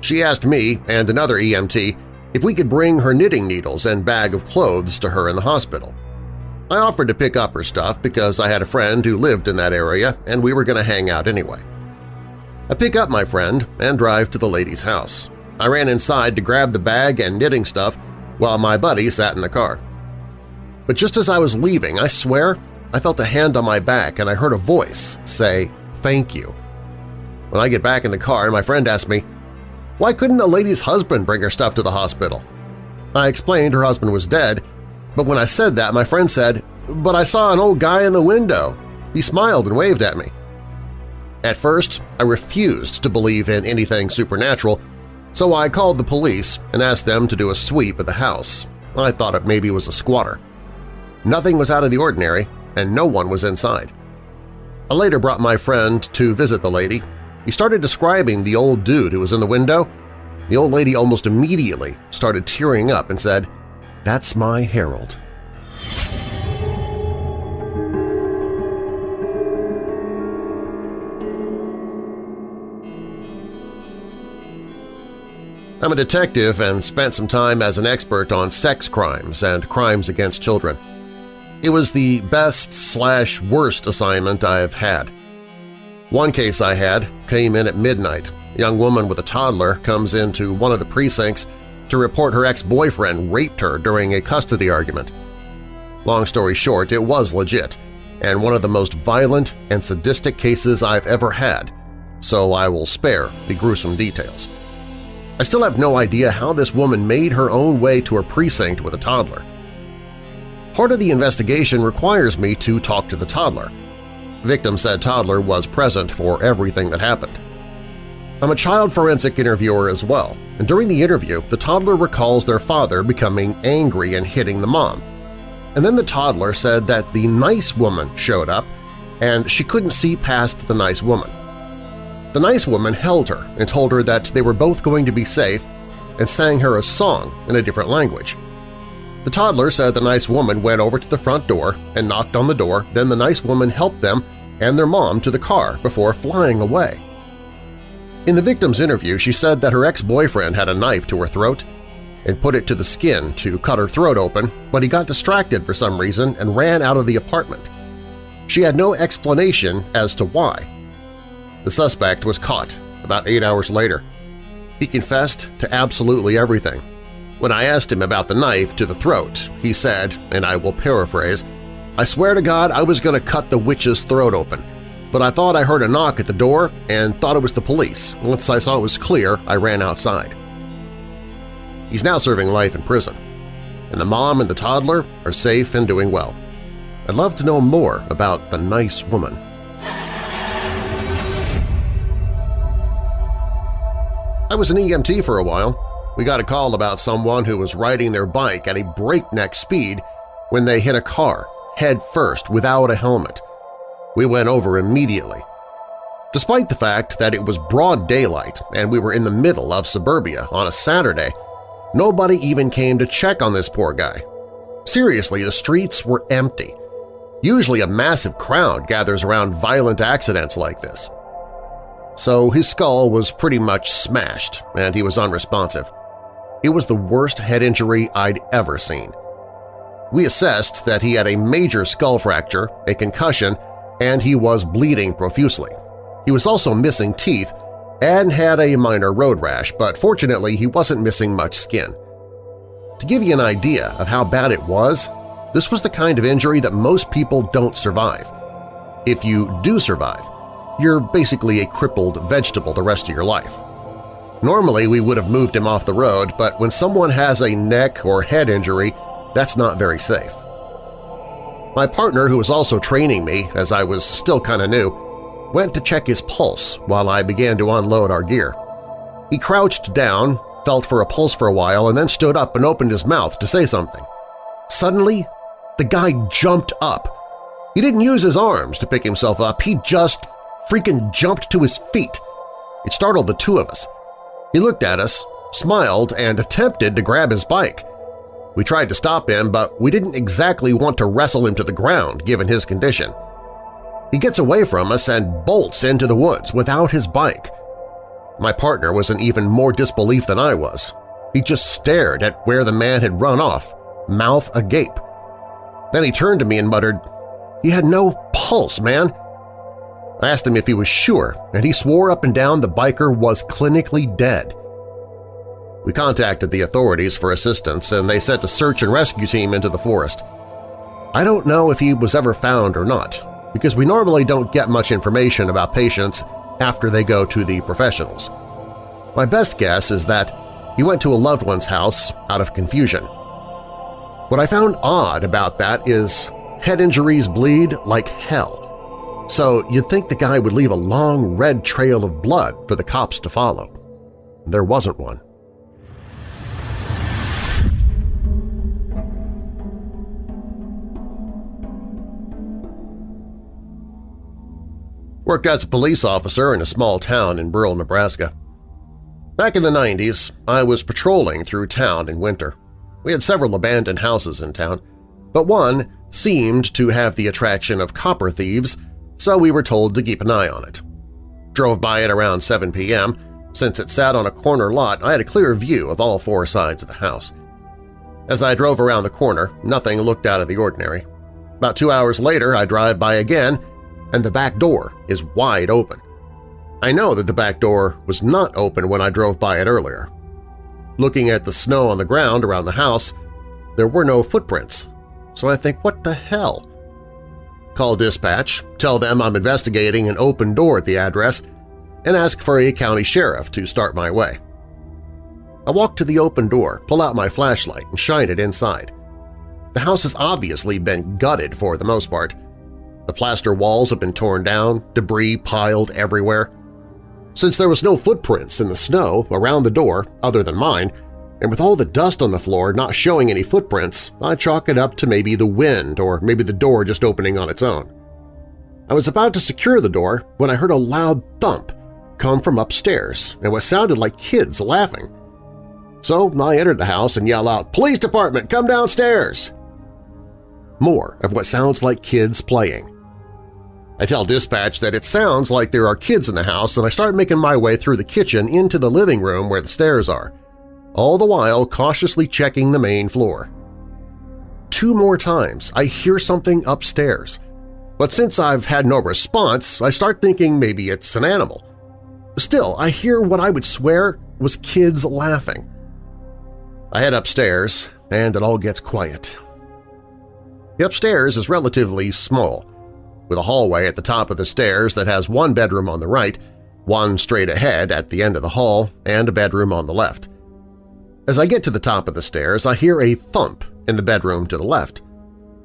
she asked me and another EMT if we could bring her knitting needles and bag of clothes to her in the hospital. I offered to pick up her stuff because I had a friend who lived in that area and we were going to hang out anyway. I pick up my friend and drive to the lady's house. I ran inside to grab the bag and knitting stuff while my buddy sat in the car. But just as I was leaving, I swear, I felt a hand on my back and I heard a voice say, thank you. When I get back in the car, my friend asked me, why couldn't the lady's husband bring her stuff to the hospital? I explained her husband was dead, but when I said that, my friend said, but I saw an old guy in the window. He smiled and waved at me. At first, I refused to believe in anything supernatural, so I called the police and asked them to do a sweep of the house. I thought it maybe was a squatter. Nothing was out of the ordinary, and no one was inside. I later brought my friend to visit the lady he started describing the old dude who was in the window. The old lady almost immediately started tearing up and said, That's my Harold. I'm a detective and spent some time as an expert on sex crimes and crimes against children. It was the best slash worst assignment I've had. One case I had came in at midnight. A young woman with a toddler comes into one of the precincts to report her ex-boyfriend raped her during a custody argument. Long story short, it was legit, and one of the most violent and sadistic cases I've ever had, so I will spare the gruesome details. I still have no idea how this woman made her own way to her precinct with a toddler. Part of the investigation requires me to talk to the toddler, Victim said toddler was present for everything that happened. I'm a child forensic interviewer as well, and during the interview, the toddler recalls their father becoming angry and hitting the mom. And then the toddler said that the nice woman showed up and she couldn't see past the nice woman. The nice woman held her and told her that they were both going to be safe and sang her a song in a different language. The toddler said the nice woman went over to the front door and knocked on the door, then the nice woman helped them and their mom to the car before flying away. In the victim's interview, she said that her ex-boyfriend had a knife to her throat and put it to the skin to cut her throat open, but he got distracted for some reason and ran out of the apartment. She had no explanation as to why. The suspect was caught about eight hours later. He confessed to absolutely everything. When I asked him about the knife to the throat, he said, and I will paraphrase, I swear to God I was going to cut the witch's throat open, but I thought I heard a knock at the door and thought it was the police. Once I saw it was clear, I ran outside. He's now serving life in prison, and the mom and the toddler are safe and doing well. I'd love to know more about the nice woman. I was an EMT for a while. We got a call about someone who was riding their bike at a breakneck speed when they hit a car head first without a helmet. We went over immediately. Despite the fact that it was broad daylight and we were in the middle of suburbia on a Saturday, nobody even came to check on this poor guy. Seriously, the streets were empty. Usually a massive crowd gathers around violent accidents like this. So his skull was pretty much smashed and he was unresponsive. It was the worst head injury I'd ever seen. We assessed that he had a major skull fracture, a concussion, and he was bleeding profusely. He was also missing teeth, and had a minor road rash, but fortunately he wasn't missing much skin. To give you an idea of how bad it was, this was the kind of injury that most people don't survive. If you do survive, you're basically a crippled vegetable the rest of your life. Normally we would have moved him off the road, but when someone has a neck or head injury, that's not very safe. My partner, who was also training me as I was still kinda new, went to check his pulse while I began to unload our gear. He crouched down, felt for a pulse for a while, and then stood up and opened his mouth to say something. Suddenly, the guy jumped up. He didn't use his arms to pick himself up, he just freaking jumped to his feet. It startled the two of us. He looked at us, smiled, and attempted to grab his bike. We tried to stop him, but we didn't exactly want to wrestle him to the ground given his condition. He gets away from us and bolts into the woods without his bike. My partner was in even more disbelief than I was. He just stared at where the man had run off, mouth agape. Then he turned to me and muttered, he had no pulse, man. I asked him if he was sure, and he swore up and down the biker was clinically dead. We contacted the authorities for assistance, and they sent a search and rescue team into the forest. I don't know if he was ever found or not, because we normally don't get much information about patients after they go to the professionals. My best guess is that he went to a loved one's house out of confusion. What I found odd about that is head injuries bleed like hell, so you'd think the guy would leave a long red trail of blood for the cops to follow. There wasn't one. Worked as a police officer in a small town in rural Nebraska. Back in the 90s, I was patrolling through town in winter. We had several abandoned houses in town, but one seemed to have the attraction of copper thieves so we were told to keep an eye on it. Drove by it around 7 p.m. Since it sat on a corner lot, I had a clear view of all four sides of the house. As I drove around the corner, nothing looked out of the ordinary. About two hours later, I drive by again, and the back door is wide open. I know that the back door was not open when I drove by it earlier. Looking at the snow on the ground around the house, there were no footprints, so I think, what the hell? Call dispatch, tell them I'm investigating an open door at the address, and ask for a county sheriff to start my way. I walk to the open door, pull out my flashlight, and shine it inside. The house has obviously been gutted for the most part. The plaster walls have been torn down, debris piled everywhere. Since there was no footprints in the snow around the door other than mine, and with all the dust on the floor not showing any footprints, I chalk it up to maybe the wind or maybe the door just opening on its own. I was about to secure the door when I heard a loud thump come from upstairs and what sounded like kids laughing. So I entered the house and yell out, "'Police department, come downstairs!' More of what sounds like kids playing. I tell dispatch that it sounds like there are kids in the house and I start making my way through the kitchen into the living room where the stairs are all the while cautiously checking the main floor. Two more times I hear something upstairs, but since I've had no response, I start thinking maybe it's an animal. Still, I hear what I would swear was kids laughing. I head upstairs, and it all gets quiet. The upstairs is relatively small, with a hallway at the top of the stairs that has one bedroom on the right, one straight ahead at the end of the hall, and a bedroom on the left. As I get to the top of the stairs, I hear a thump in the bedroom to the left.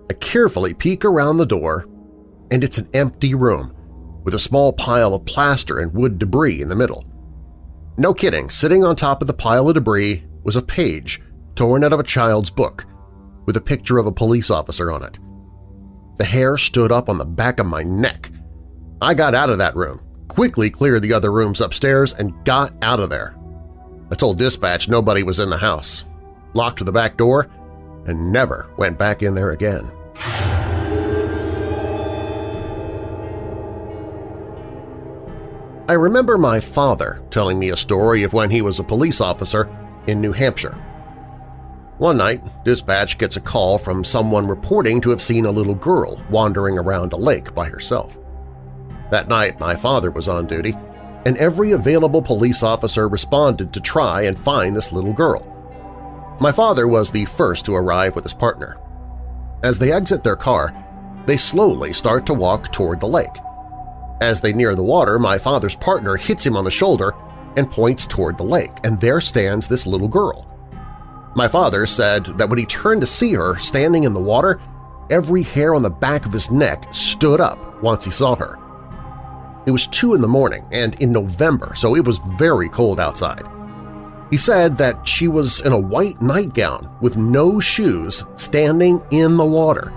I carefully peek around the door, and it's an empty room with a small pile of plaster and wood debris in the middle. No kidding, sitting on top of the pile of debris was a page torn out of a child's book with a picture of a police officer on it. The hair stood up on the back of my neck. I got out of that room, quickly cleared the other rooms upstairs, and got out of there. I told dispatch nobody was in the house, locked the back door, and never went back in there again. I remember my father telling me a story of when he was a police officer in New Hampshire. One night, dispatch gets a call from someone reporting to have seen a little girl wandering around a lake by herself. That night, my father was on duty, and every available police officer responded to try and find this little girl. My father was the first to arrive with his partner. As they exit their car, they slowly start to walk toward the lake. As they near the water, my father's partner hits him on the shoulder and points toward the lake, and there stands this little girl. My father said that when he turned to see her standing in the water, every hair on the back of his neck stood up once he saw her. It was 2 in the morning and in November, so it was very cold outside. He said that she was in a white nightgown with no shoes standing in the water.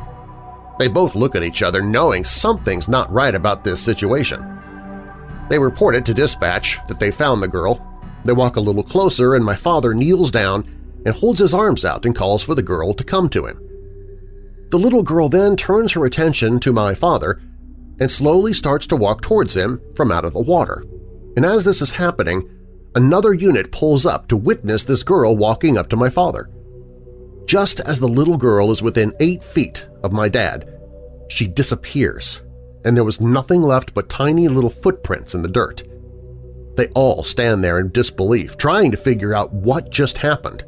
They both look at each other knowing something's not right about this situation. They reported to dispatch that they found the girl. They walk a little closer and my father kneels down and holds his arms out and calls for the girl to come to him. The little girl then turns her attention to my father and slowly starts to walk towards him from out of the water. And as this is happening, another unit pulls up to witness this girl walking up to my father. Just as the little girl is within eight feet of my dad, she disappears, and there was nothing left but tiny little footprints in the dirt. They all stand there in disbelief, trying to figure out what just happened.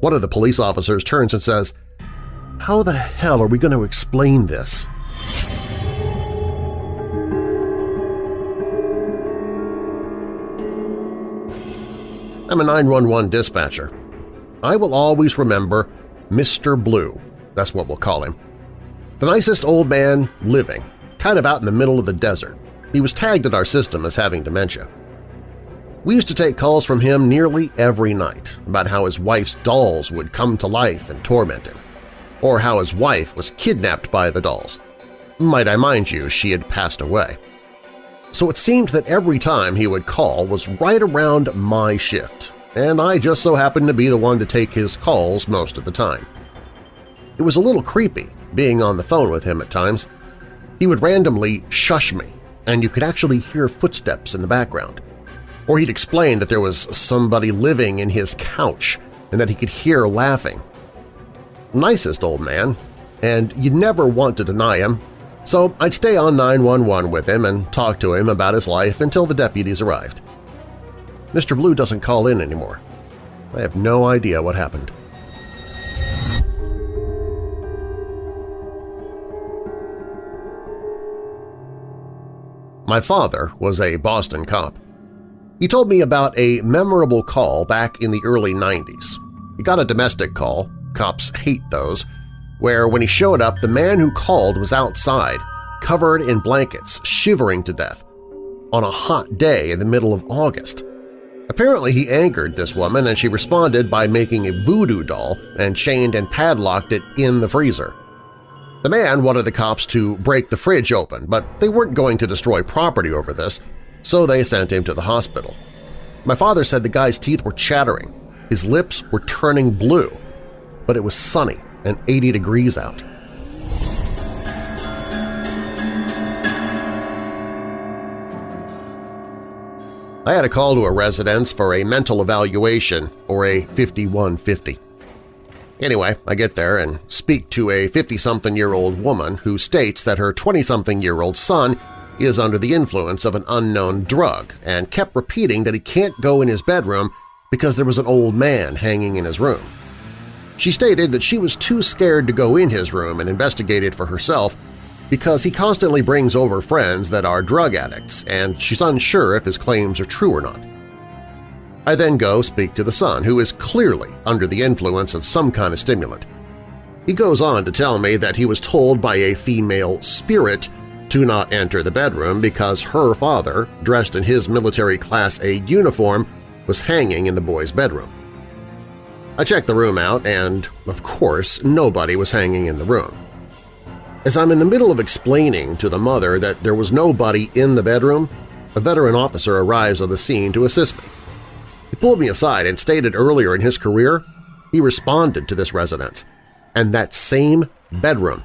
One of the police officers turns and says, How the hell are we going to explain this? I'm a 911 dispatcher. I will always remember Mr. Blue, that's what we'll call him. The nicest old man living, kind of out in the middle of the desert. He was tagged in our system as having dementia. We used to take calls from him nearly every night about how his wife's dolls would come to life and torment him, or how his wife was kidnapped by the dolls. Might I mind you, she had passed away so it seemed that every time he would call was right around my shift, and I just so happened to be the one to take his calls most of the time. It was a little creepy being on the phone with him at times. He would randomly shush me, and you could actually hear footsteps in the background. Or he'd explain that there was somebody living in his couch and that he could hear laughing. Nicest old man, and you'd never want to deny him so I'd stay on 911 with him and talk to him about his life until the deputies arrived. Mr. Blue doesn't call in anymore. I have no idea what happened. My father was a Boston cop. He told me about a memorable call back in the early 90s. He got a domestic call, cops hate those, where when he showed up the man who called was outside, covered in blankets, shivering to death, on a hot day in the middle of August. Apparently he angered this woman and she responded by making a voodoo doll and chained and padlocked it in the freezer. The man wanted the cops to break the fridge open, but they weren't going to destroy property over this, so they sent him to the hospital. My father said the guy's teeth were chattering, his lips were turning blue, but it was sunny and 80 degrees out. I had a call to a residence for a mental evaluation or a 5150. Anyway, I get there and speak to a 50-something-year-old woman who states that her 20-something-year-old son is under the influence of an unknown drug and kept repeating that he can't go in his bedroom because there was an old man hanging in his room. She stated that she was too scared to go in his room and investigate it for herself because he constantly brings over friends that are drug addicts and she's unsure if his claims are true or not. I then go speak to the son, who is clearly under the influence of some kind of stimulant. He goes on to tell me that he was told by a female spirit to not enter the bedroom because her father, dressed in his military Class A uniform, was hanging in the boy's bedroom. I checked the room out and, of course, nobody was hanging in the room. As I'm in the middle of explaining to the mother that there was nobody in the bedroom, a veteran officer arrives on the scene to assist me. He pulled me aside and stated earlier in his career he responded to this residence, and that same bedroom.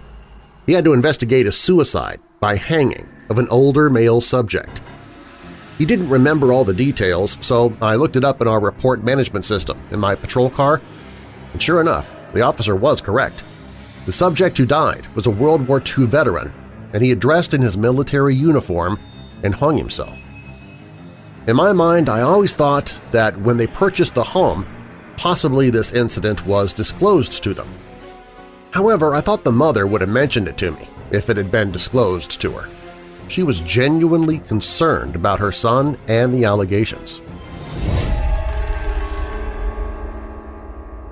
He had to investigate a suicide by hanging of an older male subject. He didn't remember all the details, so I looked it up in our report management system in my patrol car, and sure enough, the officer was correct. The subject who died was a World War II veteran, and he had dressed in his military uniform and hung himself. In my mind, I always thought that when they purchased the home, possibly this incident was disclosed to them. However, I thought the mother would have mentioned it to me if it had been disclosed to her. She was genuinely concerned about her son and the allegations.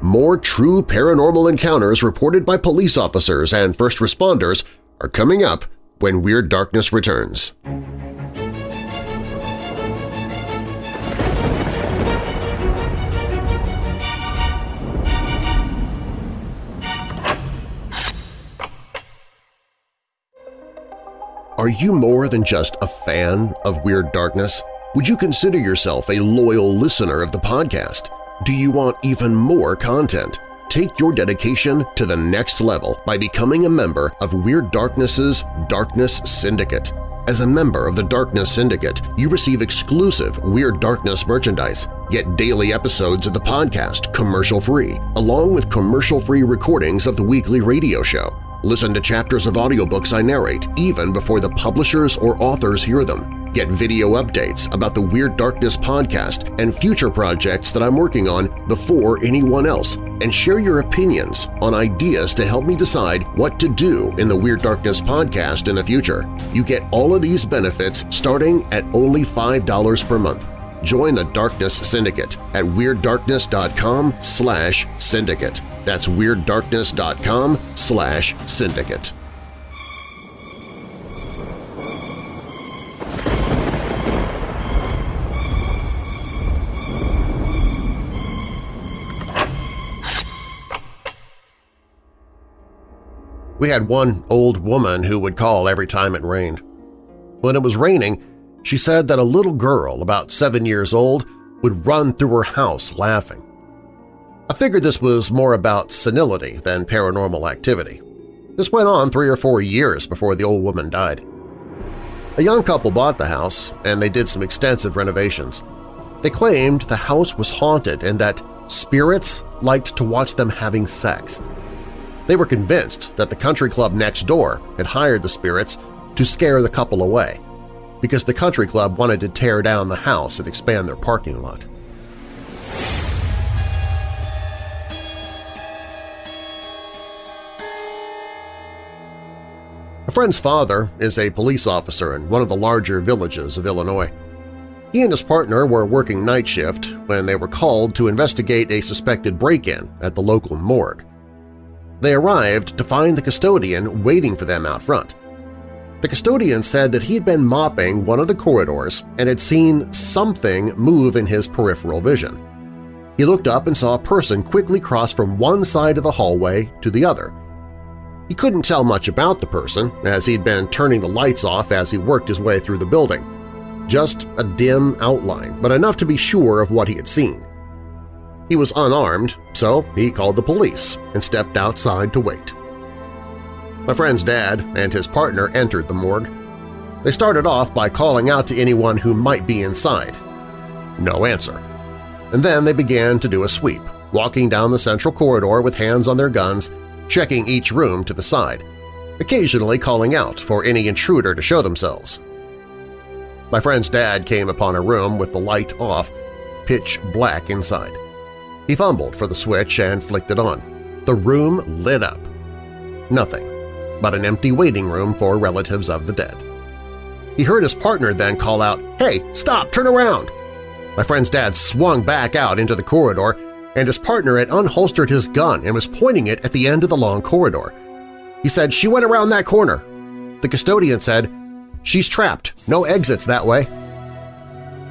More true paranormal encounters reported by police officers and first responders are coming up when Weird Darkness returns. Are you more than just a fan of Weird Darkness? Would you consider yourself a loyal listener of the podcast? Do you want even more content? Take your dedication to the next level by becoming a member of Weird Darkness's Darkness Syndicate. As a member of the Darkness Syndicate, you receive exclusive Weird Darkness merchandise, get daily episodes of the podcast commercial-free, along with commercial-free recordings of the weekly radio show. Listen to chapters of audiobooks I narrate even before the publishers or authors hear them. Get video updates about the Weird Darkness podcast and future projects that I'm working on before anyone else, and share your opinions on ideas to help me decide what to do in the Weird Darkness podcast in the future. You get all of these benefits starting at only $5 per month. Join the Darkness Syndicate at WeirdDarkness.com slash syndicate. That's WeirdDarkness.com slash syndicate. We had one old woman who would call every time it rained. When it was raining, she said that a little girl about seven years old would run through her house laughing. I figured this was more about senility than paranormal activity. This went on three or four years before the old woman died. A young couple bought the house, and they did some extensive renovations. They claimed the house was haunted and that spirits liked to watch them having sex. They were convinced that the country club next door had hired the spirits to scare the couple away, because the country club wanted to tear down the house and expand their parking lot. A friend's father is a police officer in one of the larger villages of Illinois. He and his partner were working night shift when they were called to investigate a suspected break-in at the local morgue. They arrived to find the custodian waiting for them out front. The custodian said that he had been mopping one of the corridors and had seen something move in his peripheral vision. He looked up and saw a person quickly cross from one side of the hallway to the other, he couldn't tell much about the person, as he'd been turning the lights off as he worked his way through the building. Just a dim outline, but enough to be sure of what he had seen. He was unarmed, so he called the police and stepped outside to wait. My friend's dad and his partner entered the morgue. They started off by calling out to anyone who might be inside. No answer. And then they began to do a sweep, walking down the central corridor with hands on their guns checking each room to the side, occasionally calling out for any intruder to show themselves. My friend's dad came upon a room with the light off, pitch black inside. He fumbled for the switch and flicked it on. The room lit up. Nothing but an empty waiting room for relatives of the dead. He heard his partner then call out, "Hey, stop! Turn around!" My friend's dad swung back out into the corridor and his partner had unholstered his gun and was pointing it at the end of the long corridor. He said, she went around that corner. The custodian said, she's trapped, no exits that way.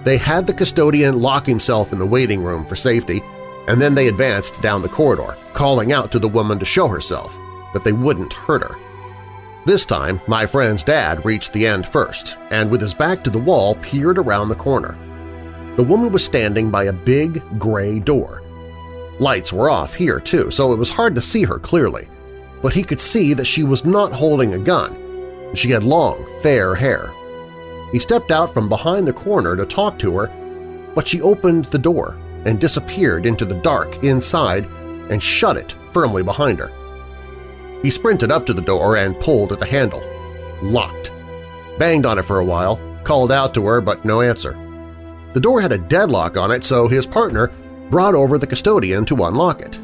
They had the custodian lock himself in the waiting room for safety, and then they advanced down the corridor, calling out to the woman to show herself, that they wouldn't hurt her. This time, my friend's dad reached the end first, and with his back to the wall peered around the corner. The woman was standing by a big gray door, Lights were off here, too, so it was hard to see her clearly, but he could see that she was not holding a gun. She had long, fair hair. He stepped out from behind the corner to talk to her, but she opened the door and disappeared into the dark inside and shut it firmly behind her. He sprinted up to the door and pulled at the handle. Locked. Banged on it for a while, called out to her but no answer. The door had a deadlock on it, so his partner brought over the custodian to unlock it.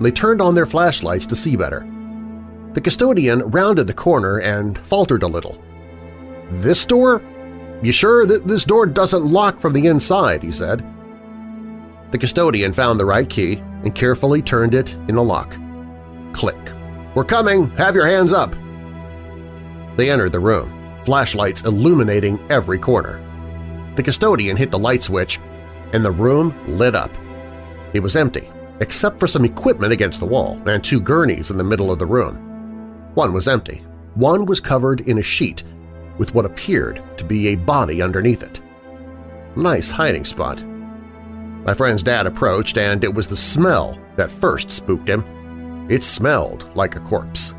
They turned on their flashlights to see better. The custodian rounded the corner and faltered a little. "'This door? You sure that this door doesn't lock from the inside?' he said. The custodian found the right key and carefully turned it in the lock. Click. "'We're coming! Have your hands up!' They entered the room, flashlights illuminating every corner. The custodian hit the light switch, and the room lit up. It was empty, except for some equipment against the wall and two gurneys in the middle of the room. One was empty. One was covered in a sheet with what appeared to be a body underneath it. Nice hiding spot. My friend's dad approached, and it was the smell that first spooked him. It smelled like a corpse.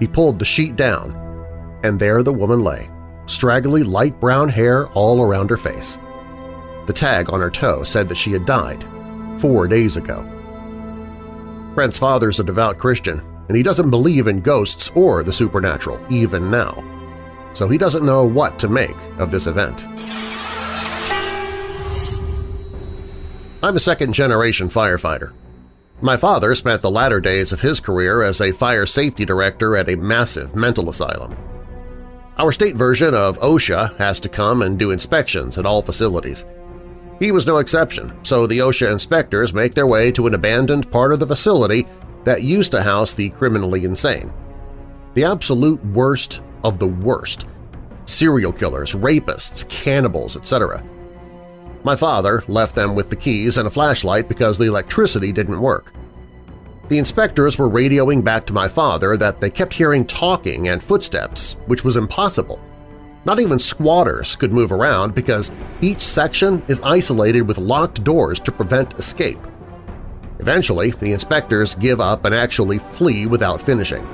He pulled the sheet down, and there the woman lay, straggly light brown hair all around her face. The tag on her toe said that she had died four days ago. Brent's father's a devout Christian, and he doesn't believe in ghosts or the supernatural, even now. So he doesn't know what to make of this event. I'm a second-generation firefighter. My father spent the latter days of his career as a fire safety director at a massive mental asylum. Our state version of OSHA has to come and do inspections at all facilities. He was no exception, so the OSHA inspectors make their way to an abandoned part of the facility that used to house the criminally insane. The absolute worst of the worst – serial killers, rapists, cannibals, etc. My father left them with the keys and a flashlight because the electricity didn't work. The inspectors were radioing back to my father that they kept hearing talking and footsteps, which was impossible. Not even squatters could move around because each section is isolated with locked doors to prevent escape. Eventually, the inspectors give up and actually flee without finishing.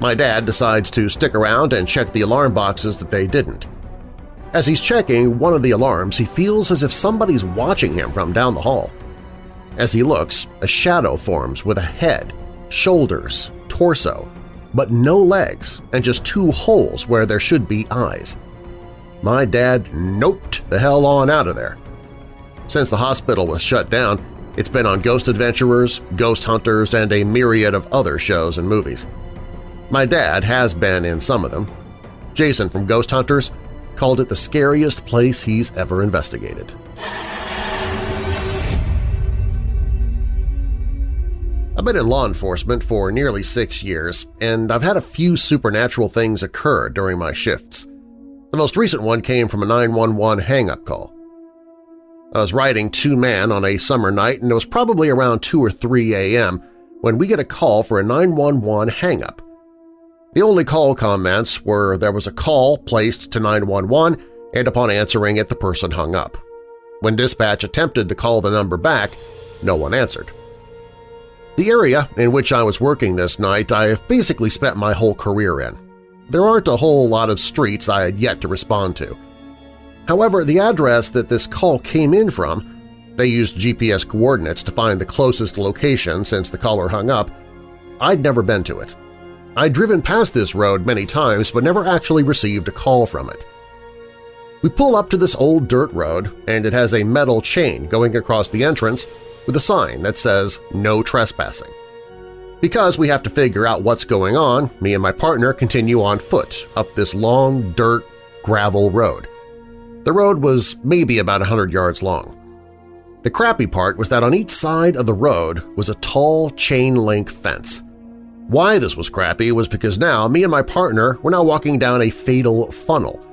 My dad decides to stick around and check the alarm boxes that they didn't. As he's checking one of the alarms, he feels as if somebody's watching him from down the hall. As he looks, a shadow forms with a head, shoulders, torso, but no legs and just two holes where there should be eyes. My dad noped the hell on out of there. Since the hospital was shut down, it's been on Ghost Adventurers, Ghost Hunters, and a myriad of other shows and movies. My dad has been in some of them. Jason from Ghost Hunters called it the scariest place he's ever investigated. I've been in law enforcement for nearly six years, and I've had a few supernatural things occur during my shifts. The most recent one came from a 911 hang-up call. I was riding two-man on a summer night, and it was probably around 2 or 3 a.m. when we get a call for a 911 hang-up. The only call comments were there was a call placed to 911 and upon answering it the person hung up. When dispatch attempted to call the number back, no one answered. The area in which I was working this night I have basically spent my whole career in. There aren't a whole lot of streets I had yet to respond to. However, the address that this call came in from they used GPS coordinates to find the closest location since the caller hung up. I'd never been to it. I'd driven past this road many times but never actually received a call from it. We pull up to this old dirt road, and it has a metal chain going across the entrance with a sign that says no trespassing. Because we have to figure out what's going on, me and my partner continue on foot up this long dirt gravel road. The road was maybe about 100 yards long. The crappy part was that on each side of the road was a tall chain-link fence. Why this was crappy was because now me and my partner were now walking down a fatal funnel.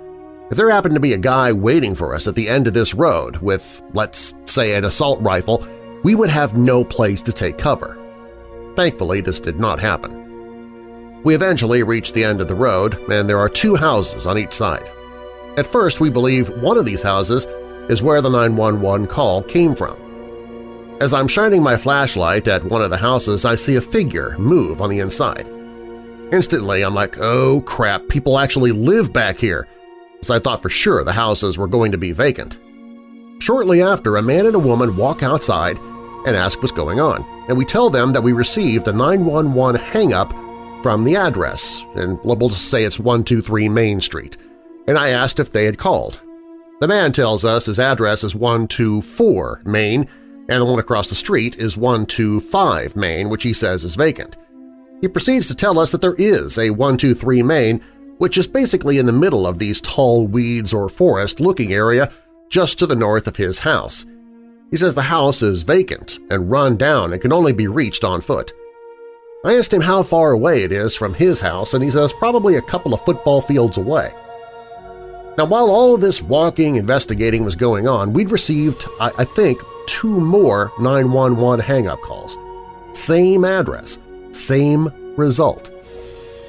If there happened to be a guy waiting for us at the end of this road with, let's say, an assault rifle we would have no place to take cover. Thankfully, this did not happen. We eventually reach the end of the road, and there are two houses on each side. At first, we believe one of these houses is where the 911 call came from. As I'm shining my flashlight at one of the houses, I see a figure move on the inside. Instantly, I'm like, oh crap, people actually live back here, as I thought for sure the houses were going to be vacant. Shortly after, a man and a woman walk outside and ask what's going on, and we tell them that we received a 911 hang-up from the address, and we'll just say it's 123 Main Street, and I asked if they had called. The man tells us his address is 124 Main, and the one across the street is 125 Main, which he says is vacant. He proceeds to tell us that there is a 123 Main, which is basically in the middle of these tall weeds or forest-looking area just to the north of his house. He says the house is vacant and run down and can only be reached on foot. I asked him how far away it is from his house, and he says probably a couple of football fields away. Now, while all this walking investigating was going on, we'd received, I, I think, two more 911 hang-up calls. Same address, same result.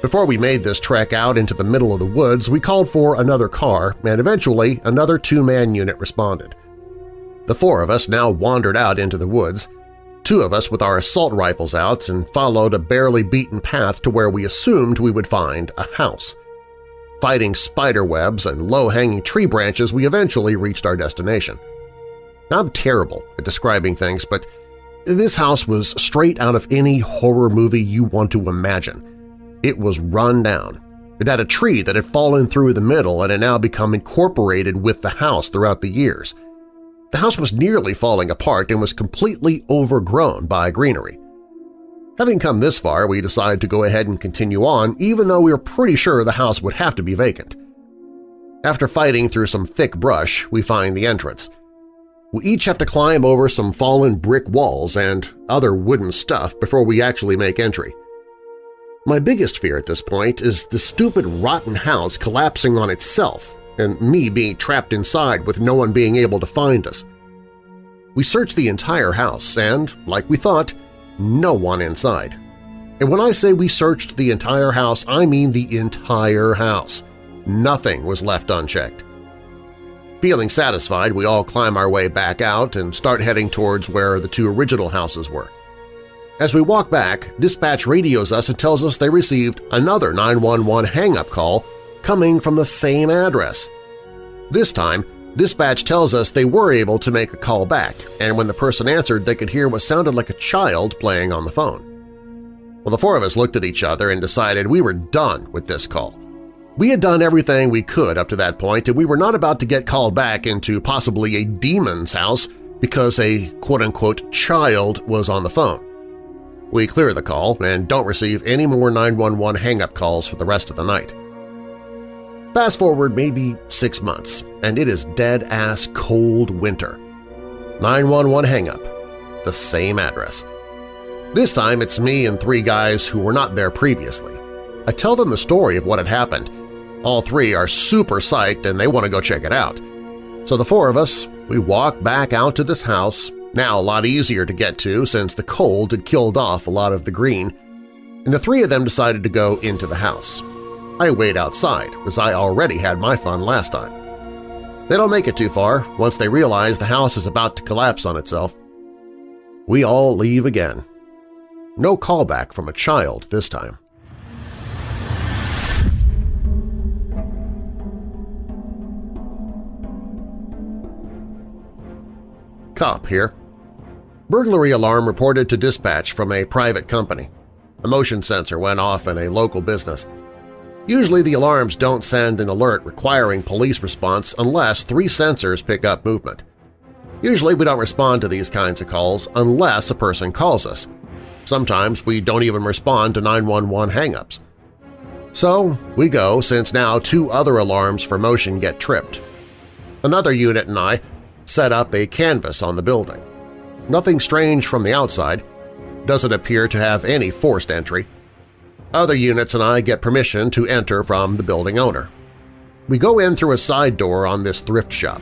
Before we made this trek out into the middle of the woods, we called for another car, and eventually another two-man unit responded. The four of us now wandered out into the woods, two of us with our assault rifles out and followed a barely beaten path to where we assumed we would find a house. Fighting spider webs and low-hanging tree branches, we eventually reached our destination. I'm terrible at describing things, but this house was straight out of any horror movie you want to imagine. It was run down. It had a tree that had fallen through the middle and had now become incorporated with the house throughout the years. The house was nearly falling apart and was completely overgrown by greenery. Having come this far, we decided to go ahead and continue on even though we were pretty sure the house would have to be vacant. After fighting through some thick brush, we find the entrance. We each have to climb over some fallen brick walls and other wooden stuff before we actually make entry. My biggest fear at this point is the stupid rotten house collapsing on itself and me being trapped inside with no one being able to find us. We searched the entire house and, like we thought, no one inside. And when I say we searched the entire house, I mean the entire house. Nothing was left unchecked. Feeling satisfied, we all climb our way back out and start heading towards where the two original houses were. As we walk back, dispatch radios us and tells us they received another 911 hang-up call coming from the same address. This time, Dispatch tells us they were able to make a call back, and when the person answered they could hear what sounded like a child playing on the phone. Well, the four of us looked at each other and decided we were done with this call. We had done everything we could up to that point, and we were not about to get called back into possibly a demon's house because a quote-unquote child was on the phone. We clear the call and don't receive any more 911 hang-up calls for the rest of the night. Fast forward maybe six months, and it is dead-ass cold winter. 911 hang-up, the same address. This time it's me and three guys who were not there previously. I tell them the story of what had happened. All three are super psyched and they want to go check it out. So the four of us, we walk back out to this house, now a lot easier to get to since the cold had killed off a lot of the green, and the three of them decided to go into the house. I wait outside, as I already had my fun last time. They don't make it too far once they realize the house is about to collapse on itself. We all leave again. No callback from a child this time. Cop here. Burglary alarm reported to dispatch from a private company. A motion sensor went off in a local business. Usually the alarms don't send an alert requiring police response unless three sensors pick up movement. Usually we don't respond to these kinds of calls unless a person calls us. Sometimes we don't even respond to 911 hangups. So we go since now two other alarms for motion get tripped. Another unit and I set up a canvas on the building. Nothing strange from the outside, doesn't appear to have any forced entry. Other units and I get permission to enter from the building owner. We go in through a side door on this thrift shop.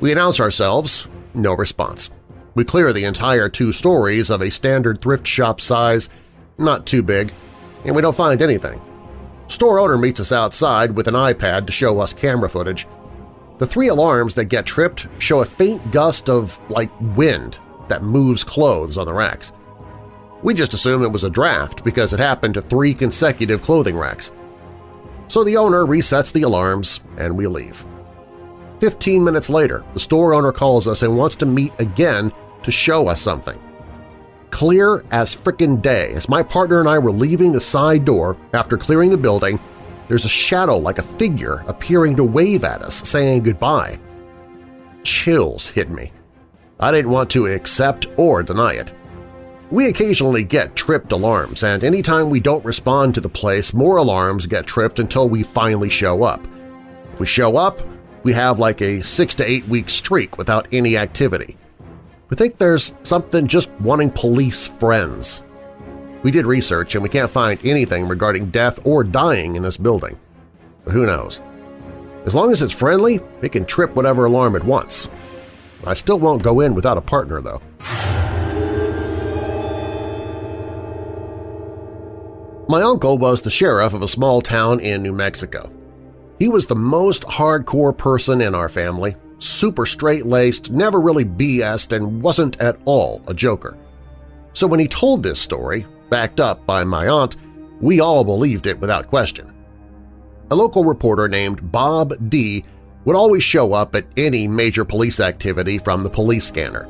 We announce ourselves, no response. We clear the entire two stories of a standard thrift shop size, not too big, and we don't find anything. Store owner meets us outside with an iPad to show us camera footage. The three alarms that get tripped show a faint gust of, like, wind that moves clothes on the racks. We just assumed it was a draft because it happened to three consecutive clothing racks. So the owner resets the alarms and we leave. Fifteen minutes later, the store owner calls us and wants to meet again to show us something. Clear as frickin' day, as my partner and I were leaving the side door after clearing the building, there's a shadow like a figure appearing to wave at us, saying goodbye. chills hit me. I didn't want to accept or deny it. We occasionally get tripped alarms, and anytime we don't respond to the place, more alarms get tripped until we finally show up. If we show up, we have like a six to eight week streak without any activity. We think there's something just wanting police friends. We did research and we can't find anything regarding death or dying in this building. So who knows? As long as it's friendly, it can trip whatever alarm it wants. I still won't go in without a partner, though. My uncle was the sheriff of a small town in New Mexico. He was the most hardcore person in our family, super straight-laced, never really BS'd, and wasn't at all a joker. So when he told this story, backed up by my aunt, we all believed it without question. A local reporter named Bob D. would always show up at any major police activity from the police scanner.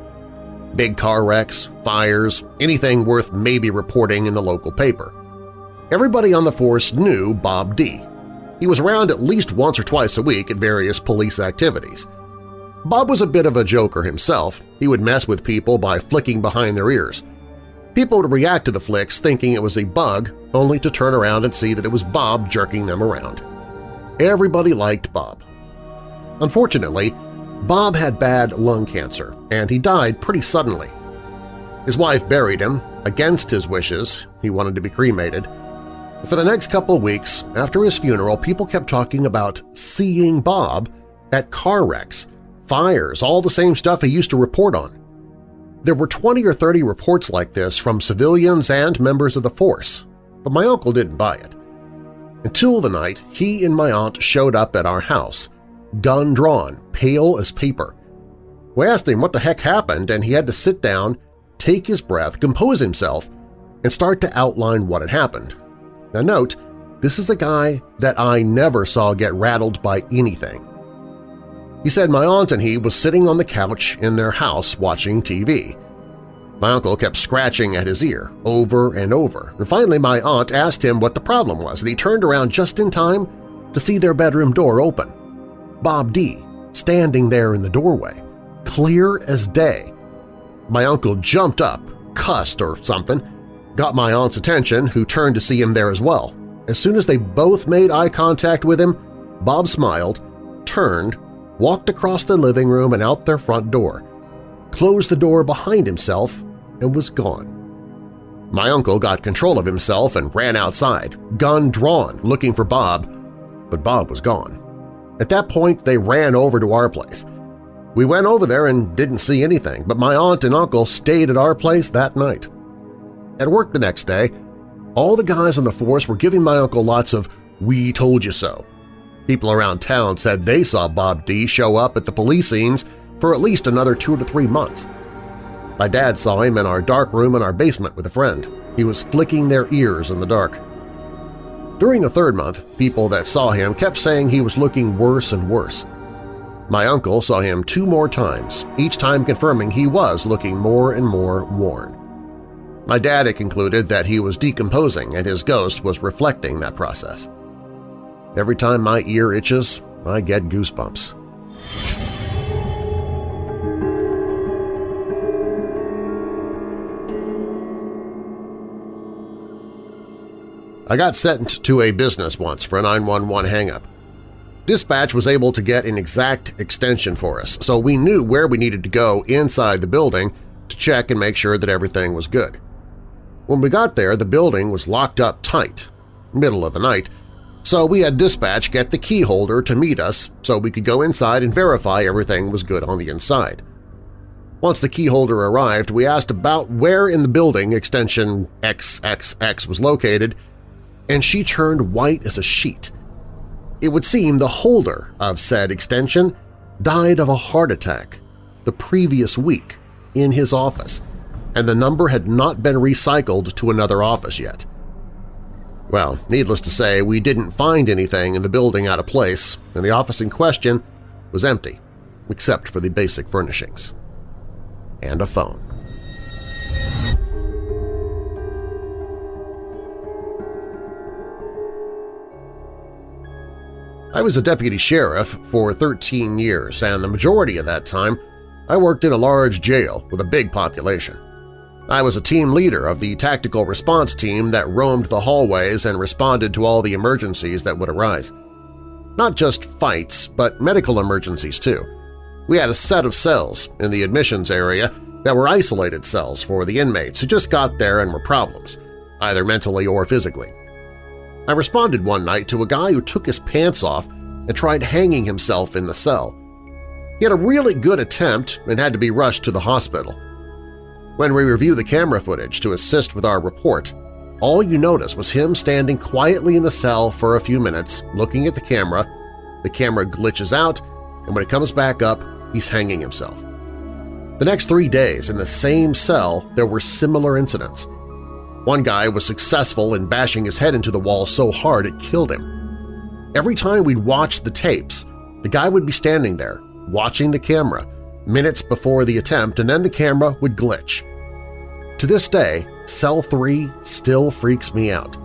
Big car wrecks, fires, anything worth maybe reporting in the local paper. Everybody on the force knew Bob D. He was around at least once or twice a week at various police activities. Bob was a bit of a joker himself. He would mess with people by flicking behind their ears. People would react to the flicks thinking it was a bug, only to turn around and see that it was Bob jerking them around. Everybody liked Bob. Unfortunately, Bob had bad lung cancer, and he died pretty suddenly. His wife buried him, against his wishes, he wanted to be cremated, for the next couple weeks after his funeral, people kept talking about seeing Bob at car wrecks, fires, all the same stuff he used to report on. There were 20 or 30 reports like this from civilians and members of the force, but my uncle didn't buy it. Until the night he and my aunt showed up at our house, gun drawn, pale as paper. We asked him what the heck happened, and he had to sit down, take his breath, compose himself, and start to outline what had happened, now note, this is a guy that I never saw get rattled by anything. He said my aunt and he was sitting on the couch in their house watching TV. My uncle kept scratching at his ear over and over, and finally my aunt asked him what the problem was, and he turned around just in time to see their bedroom door open. Bob D. standing there in the doorway, clear as day. My uncle jumped up, cussed or something, got my aunt's attention, who turned to see him there as well. As soon as they both made eye contact with him, Bob smiled, turned, walked across the living room and out their front door, closed the door behind himself, and was gone. My uncle got control of himself and ran outside, gun drawn, looking for Bob, but Bob was gone. At that point, they ran over to our place. We went over there and didn't see anything, but my aunt and uncle stayed at our place that night. At work the next day, all the guys on the force were giving my uncle lots of we told you so. People around town said they saw Bob D. show up at the police scenes for at least another two to three months. My dad saw him in our dark room in our basement with a friend. He was flicking their ears in the dark. During the third month, people that saw him kept saying he was looking worse and worse. My uncle saw him two more times, each time confirming he was looking more and more worn. My dad had concluded that he was decomposing and his ghost was reflecting that process. Every time my ear itches, I get goosebumps. I got sent to a business once for a 911 hangup. Dispatch was able to get an exact extension for us, so we knew where we needed to go inside the building to check and make sure that everything was good. When we got there, the building was locked up tight, middle of the night, so we had dispatch get the key holder to meet us so we could go inside and verify everything was good on the inside. Once the key holder arrived, we asked about where in the building extension XXX was located, and she turned white as a sheet. It would seem the holder of said extension died of a heart attack the previous week in his office, and the number had not been recycled to another office yet. Well, needless to say, we didn't find anything in the building out of place, and the office in question was empty, except for the basic furnishings. And a phone. I was a deputy sheriff for 13 years, and the majority of that time I worked in a large jail with a big population. I was a team leader of the tactical response team that roamed the hallways and responded to all the emergencies that would arise. Not just fights, but medical emergencies too. We had a set of cells in the admissions area that were isolated cells for the inmates who just got there and were problems, either mentally or physically. I responded one night to a guy who took his pants off and tried hanging himself in the cell. He had a really good attempt and had to be rushed to the hospital. When we review the camera footage to assist with our report, all you notice was him standing quietly in the cell for a few minutes, looking at the camera, the camera glitches out, and when it comes back up, he's hanging himself. The next three days in the same cell, there were similar incidents. One guy was successful in bashing his head into the wall so hard it killed him. Every time we'd watch the tapes, the guy would be standing there, watching the camera, minutes before the attempt, and then the camera would glitch. To this day, Cell 3 still freaks me out.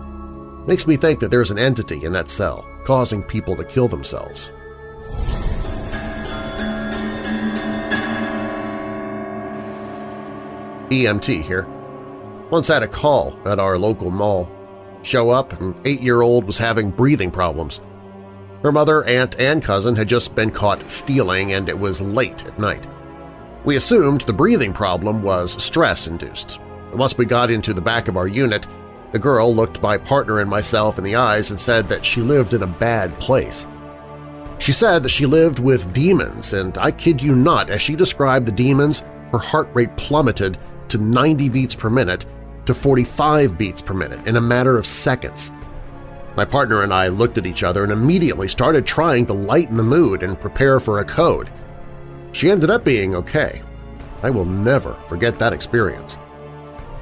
Makes me think that there's an entity in that cell causing people to kill themselves. EMT here. Once had a call at our local mall. Show up, an eight-year-old was having breathing problems. Her mother, aunt, and cousin had just been caught stealing and it was late at night. We assumed the breathing problem was stress-induced. Once we got into the back of our unit, the girl looked my partner and myself in the eyes and said that she lived in a bad place. She said that she lived with demons, and I kid you not, as she described the demons, her heart rate plummeted to 90 beats per minute to 45 beats per minute in a matter of seconds. My partner and I looked at each other and immediately started trying to lighten the mood and prepare for a code. She ended up being okay. I will never forget that experience.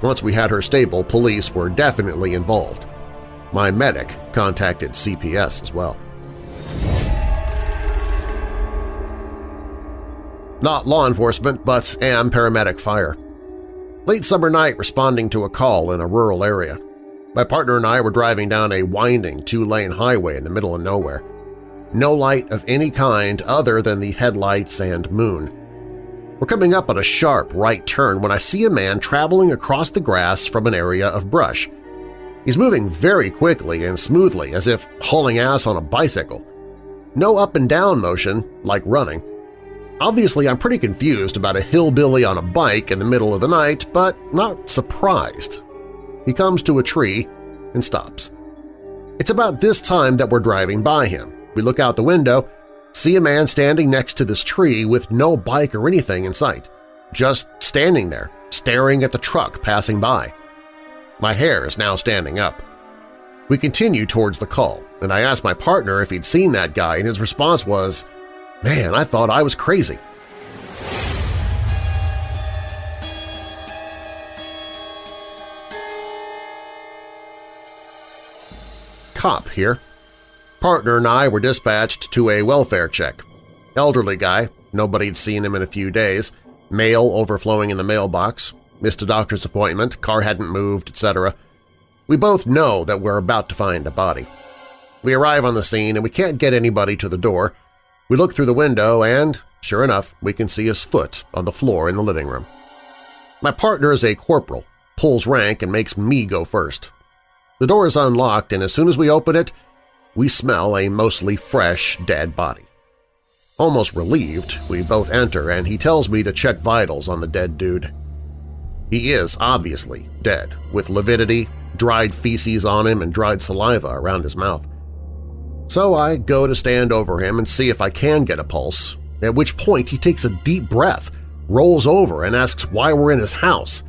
Once we had her stable, police were definitely involved. My medic contacted CPS as well. Not law enforcement, but am paramedic fire. Late summer night responding to a call in a rural area. My partner and I were driving down a winding two-lane highway in the middle of nowhere. No light of any kind other than the headlights and moon. We're coming up on a sharp right turn when I see a man traveling across the grass from an area of brush. He's moving very quickly and smoothly as if hauling ass on a bicycle. No up and down motion like running. Obviously, I'm pretty confused about a hillbilly on a bike in the middle of the night, but not surprised. He comes to a tree and stops. It's about this time that we're driving by him. We look out the window, see a man standing next to this tree with no bike or anything in sight, just standing there, staring at the truck passing by. My hair is now standing up. We continue towards the call, and I ask my partner if he'd seen that guy, and his response was, Man, I thought I was crazy. Cop here. Partner and I were dispatched to a welfare check. Elderly guy, nobody had seen him in a few days, mail overflowing in the mailbox, missed a doctor's appointment, car hadn't moved, etc. We both know that we're about to find a body. We arrive on the scene and we can't get anybody to the door. We look through the window and, sure enough, we can see his foot on the floor in the living room. My partner is a corporal, pulls rank and makes me go first. The door is unlocked, and as soon as we open it, we smell a mostly fresh, dead body. Almost relieved, we both enter and he tells me to check vitals on the dead dude. He is obviously dead, with lividity, dried feces on him, and dried saliva around his mouth. So I go to stand over him and see if I can get a pulse, at which point he takes a deep breath, rolls over, and asks why we're in his house.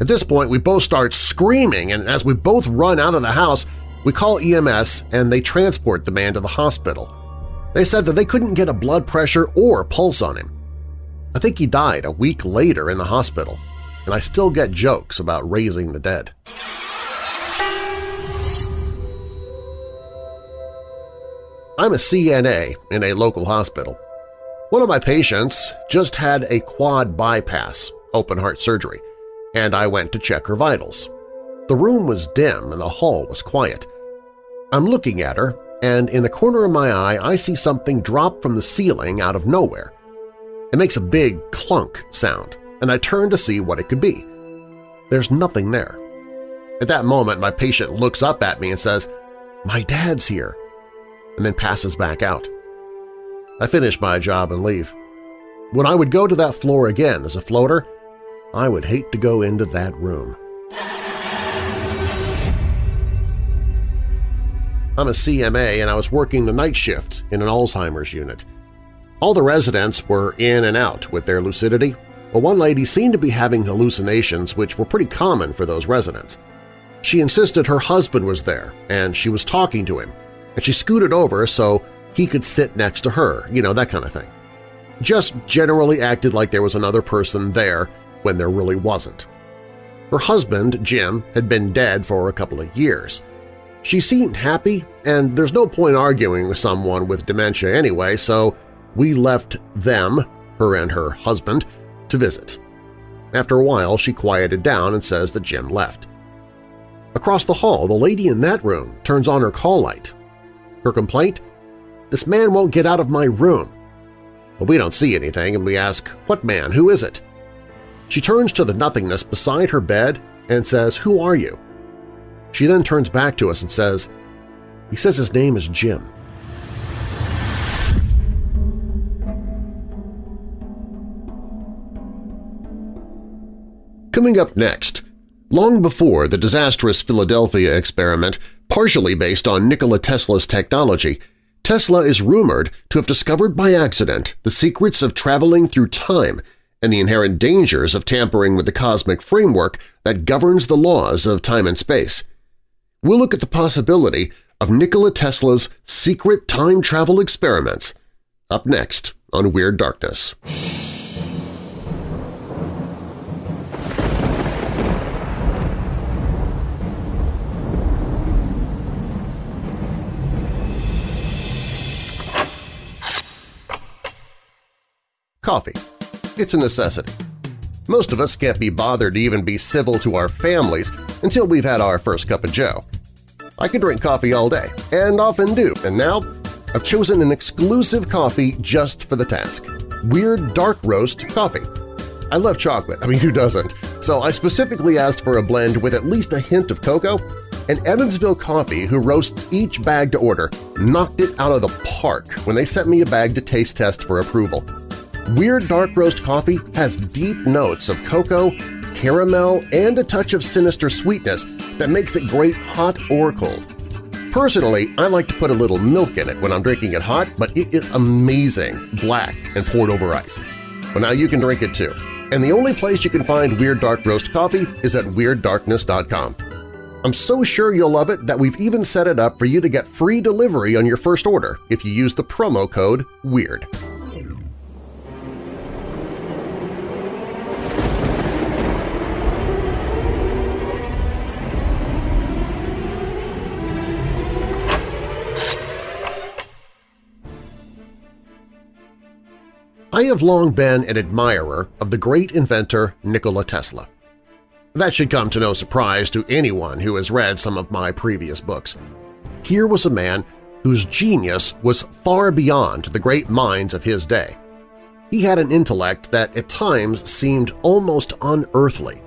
At this point, we both start screaming, and as we both run out of the house, we call EMS and they transport the man to the hospital. They said that they couldn't get a blood pressure or pulse on him. I think he died a week later in the hospital, and I still get jokes about raising the dead. I'm a CNA in a local hospital. One of my patients just had a quad bypass, open heart surgery, and I went to check her vitals. The room was dim and the hall was quiet. I'm looking at her, and in the corner of my eye I see something drop from the ceiling out of nowhere. It makes a big clunk sound, and I turn to see what it could be. There's nothing there. At that moment, my patient looks up at me and says, "'My dad's here,' and then passes back out. I finish my job and leave. When I would go to that floor again as a floater, I would hate to go into that room. I'm a CMA and I was working the night shift in an Alzheimer's unit. All the residents were in and out with their lucidity, but one lady seemed to be having hallucinations which were pretty common for those residents. She insisted her husband was there and she was talking to him, and she scooted over so he could sit next to her, you know, that kind of thing. Just generally acted like there was another person there when there really wasn't. Her husband, Jim, had been dead for a couple of years, she seemed happy, and there's no point arguing with someone with dementia anyway, so we left them, her and her husband, to visit. After a while, she quieted down and says that Jim left. Across the hall, the lady in that room turns on her call light. Her complaint? This man won't get out of my room. But we don't see anything and we ask, what man, who is it? She turns to the nothingness beside her bed and says, who are you? She then turns back to us and says, he says his name is Jim. Coming up next, long before the disastrous Philadelphia experiment, partially based on Nikola Tesla's technology, Tesla is rumored to have discovered by accident the secrets of traveling through time and the inherent dangers of tampering with the cosmic framework that governs the laws of time and space we'll look at the possibility of Nikola Tesla's secret time travel experiments up next on Weird Darkness. Coffee. It's a necessity. Most of us can't be bothered to even be civil to our families until we've had our first cup of joe. I can drink coffee all day, and often do, and now I've chosen an exclusive coffee just for the task – Weird Dark Roast Coffee. I love chocolate, I mean who doesn't, so I specifically asked for a blend with at least a hint of cocoa, and Evansville Coffee, who roasts each bag to order, knocked it out of the park when they sent me a bag to taste test for approval. Weird Dark Roast Coffee has deep notes of cocoa, caramel, and a touch of sinister sweetness that makes it great hot or cold. Personally, I like to put a little milk in it when I'm drinking it hot, but it is amazing, black and poured over ice. Well, now you can drink it too. And the only place you can find Weird Dark Roast Coffee is at WeirdDarkness.com. I'm so sure you'll love it that we've even set it up for you to get free delivery on your first order if you use the promo code WEIRD. I have long been an admirer of the great inventor Nikola Tesla. That should come to no surprise to anyone who has read some of my previous books. Here was a man whose genius was far beyond the great minds of his day. He had an intellect that at times seemed almost unearthly.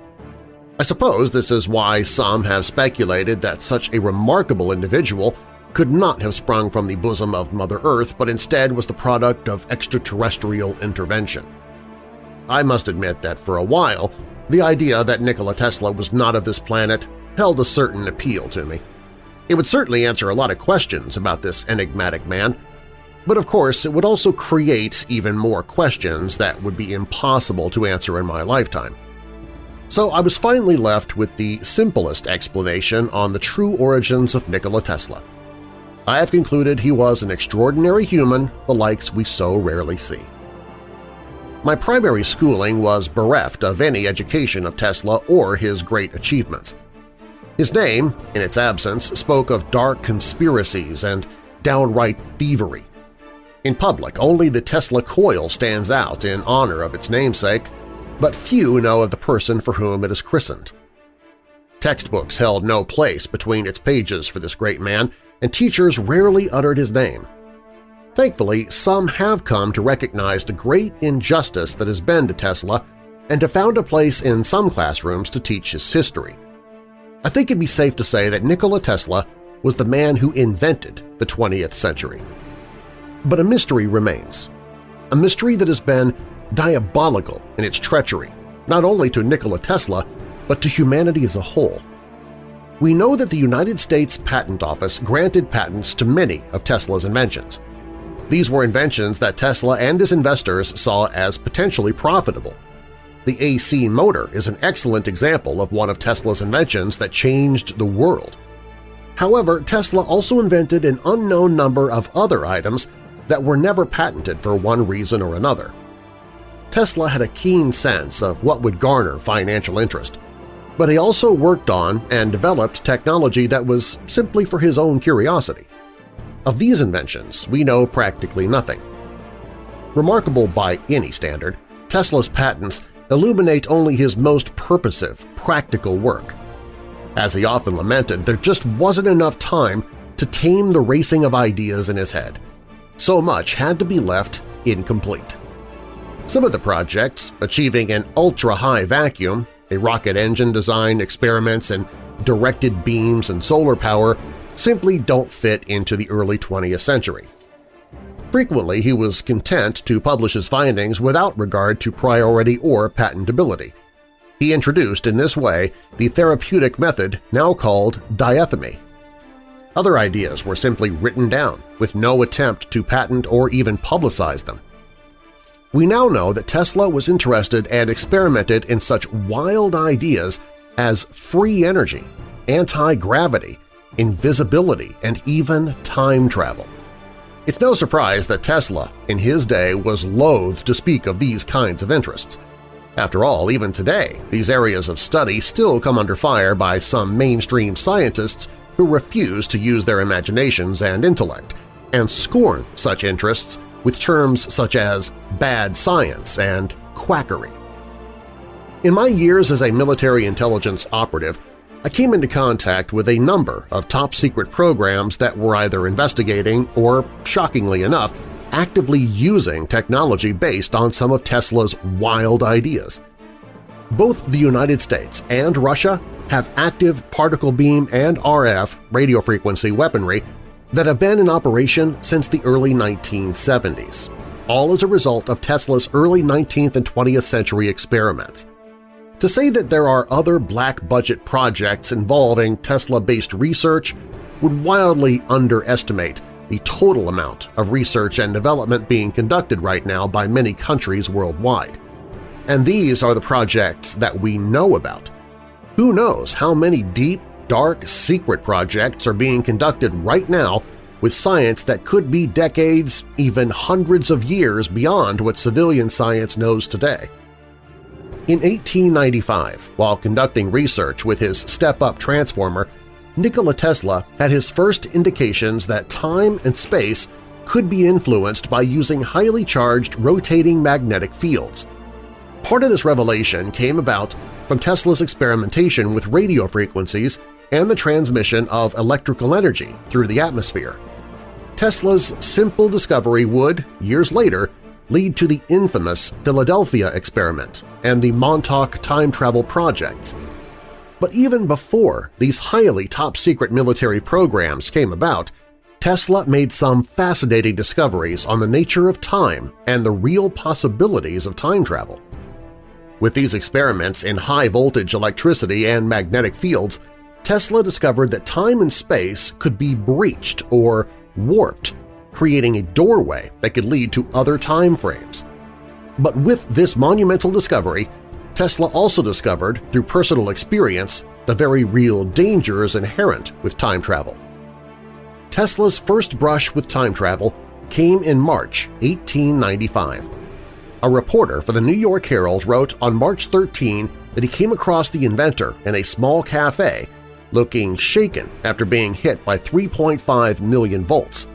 I suppose this is why some have speculated that such a remarkable individual could not have sprung from the bosom of Mother Earth but instead was the product of extraterrestrial intervention. I must admit that for a while, the idea that Nikola Tesla was not of this planet held a certain appeal to me. It would certainly answer a lot of questions about this enigmatic man, but of course it would also create even more questions that would be impossible to answer in my lifetime. So I was finally left with the simplest explanation on the true origins of Nikola Tesla – I have concluded he was an extraordinary human the likes we so rarely see. My primary schooling was bereft of any education of Tesla or his great achievements. His name, in its absence, spoke of dark conspiracies and downright thievery. In public, only the Tesla coil stands out in honor of its namesake, but few know of the person for whom it is christened. Textbooks held no place between its pages for this great man, and teachers rarely uttered his name. Thankfully, some have come to recognize the great injustice that has been to Tesla and have found a place in some classrooms to teach his history. I think it'd be safe to say that Nikola Tesla was the man who invented the 20th century. But a mystery remains, a mystery that has been diabolical in its treachery, not only to Nikola Tesla, but to humanity as a whole. We know that the United States Patent Office granted patents to many of Tesla's inventions. These were inventions that Tesla and his investors saw as potentially profitable. The AC motor is an excellent example of one of Tesla's inventions that changed the world. However, Tesla also invented an unknown number of other items that were never patented for one reason or another. Tesla had a keen sense of what would garner financial interest, but he also worked on and developed technology that was simply for his own curiosity. Of these inventions, we know practically nothing. Remarkable by any standard, Tesla's patents illuminate only his most purposive, practical work. As he often lamented, there just wasn't enough time to tame the racing of ideas in his head. So much had to be left incomplete. Some of the projects, achieving an ultra-high vacuum, a rocket engine design, experiments and directed beams and solar power simply don't fit into the early 20th century. Frequently, he was content to publish his findings without regard to priority or patentability. He introduced in this way the therapeutic method now called diathermy. Other ideas were simply written down, with no attempt to patent or even publicize them. We now know that Tesla was interested and experimented in such wild ideas as free energy, anti-gravity, invisibility, and even time travel. It's no surprise that Tesla, in his day, was loath to speak of these kinds of interests. After all, even today, these areas of study still come under fire by some mainstream scientists who refuse to use their imaginations and intellect, and scorn such interests with terms such as bad science and quackery. In my years as a military intelligence operative, I came into contact with a number of top-secret programs that were either investigating or, shockingly enough, actively using technology based on some of Tesla's wild ideas. Both the United States and Russia have active particle beam and RF radio frequency weaponry that have been in operation since the early 1970s, all as a result of Tesla's early 19th and 20th century experiments. To say that there are other black-budget projects involving Tesla-based research would wildly underestimate the total amount of research and development being conducted right now by many countries worldwide. And these are the projects that we know about. Who knows how many deep, dark, secret projects are being conducted right now with science that could be decades, even hundreds of years beyond what civilian science knows today. In 1895, while conducting research with his step-up transformer, Nikola Tesla had his first indications that time and space could be influenced by using highly charged rotating magnetic fields. Part of this revelation came about from Tesla's experimentation with radio frequencies and the transmission of electrical energy through the atmosphere. Tesla's simple discovery would, years later, lead to the infamous Philadelphia experiment and the Montauk time travel projects. But even before these highly top-secret military programs came about, Tesla made some fascinating discoveries on the nature of time and the real possibilities of time travel. With these experiments in high-voltage electricity and magnetic fields, Tesla discovered that time and space could be breached or warped creating a doorway that could lead to other time frames. But with this monumental discovery, Tesla also discovered, through personal experience, the very real dangers inherent with time travel. Tesla's first brush with time travel came in March 1895. A reporter for the New York Herald wrote on March 13 that he came across the inventor in a small cafe looking shaken after being hit by 3.5 million volts.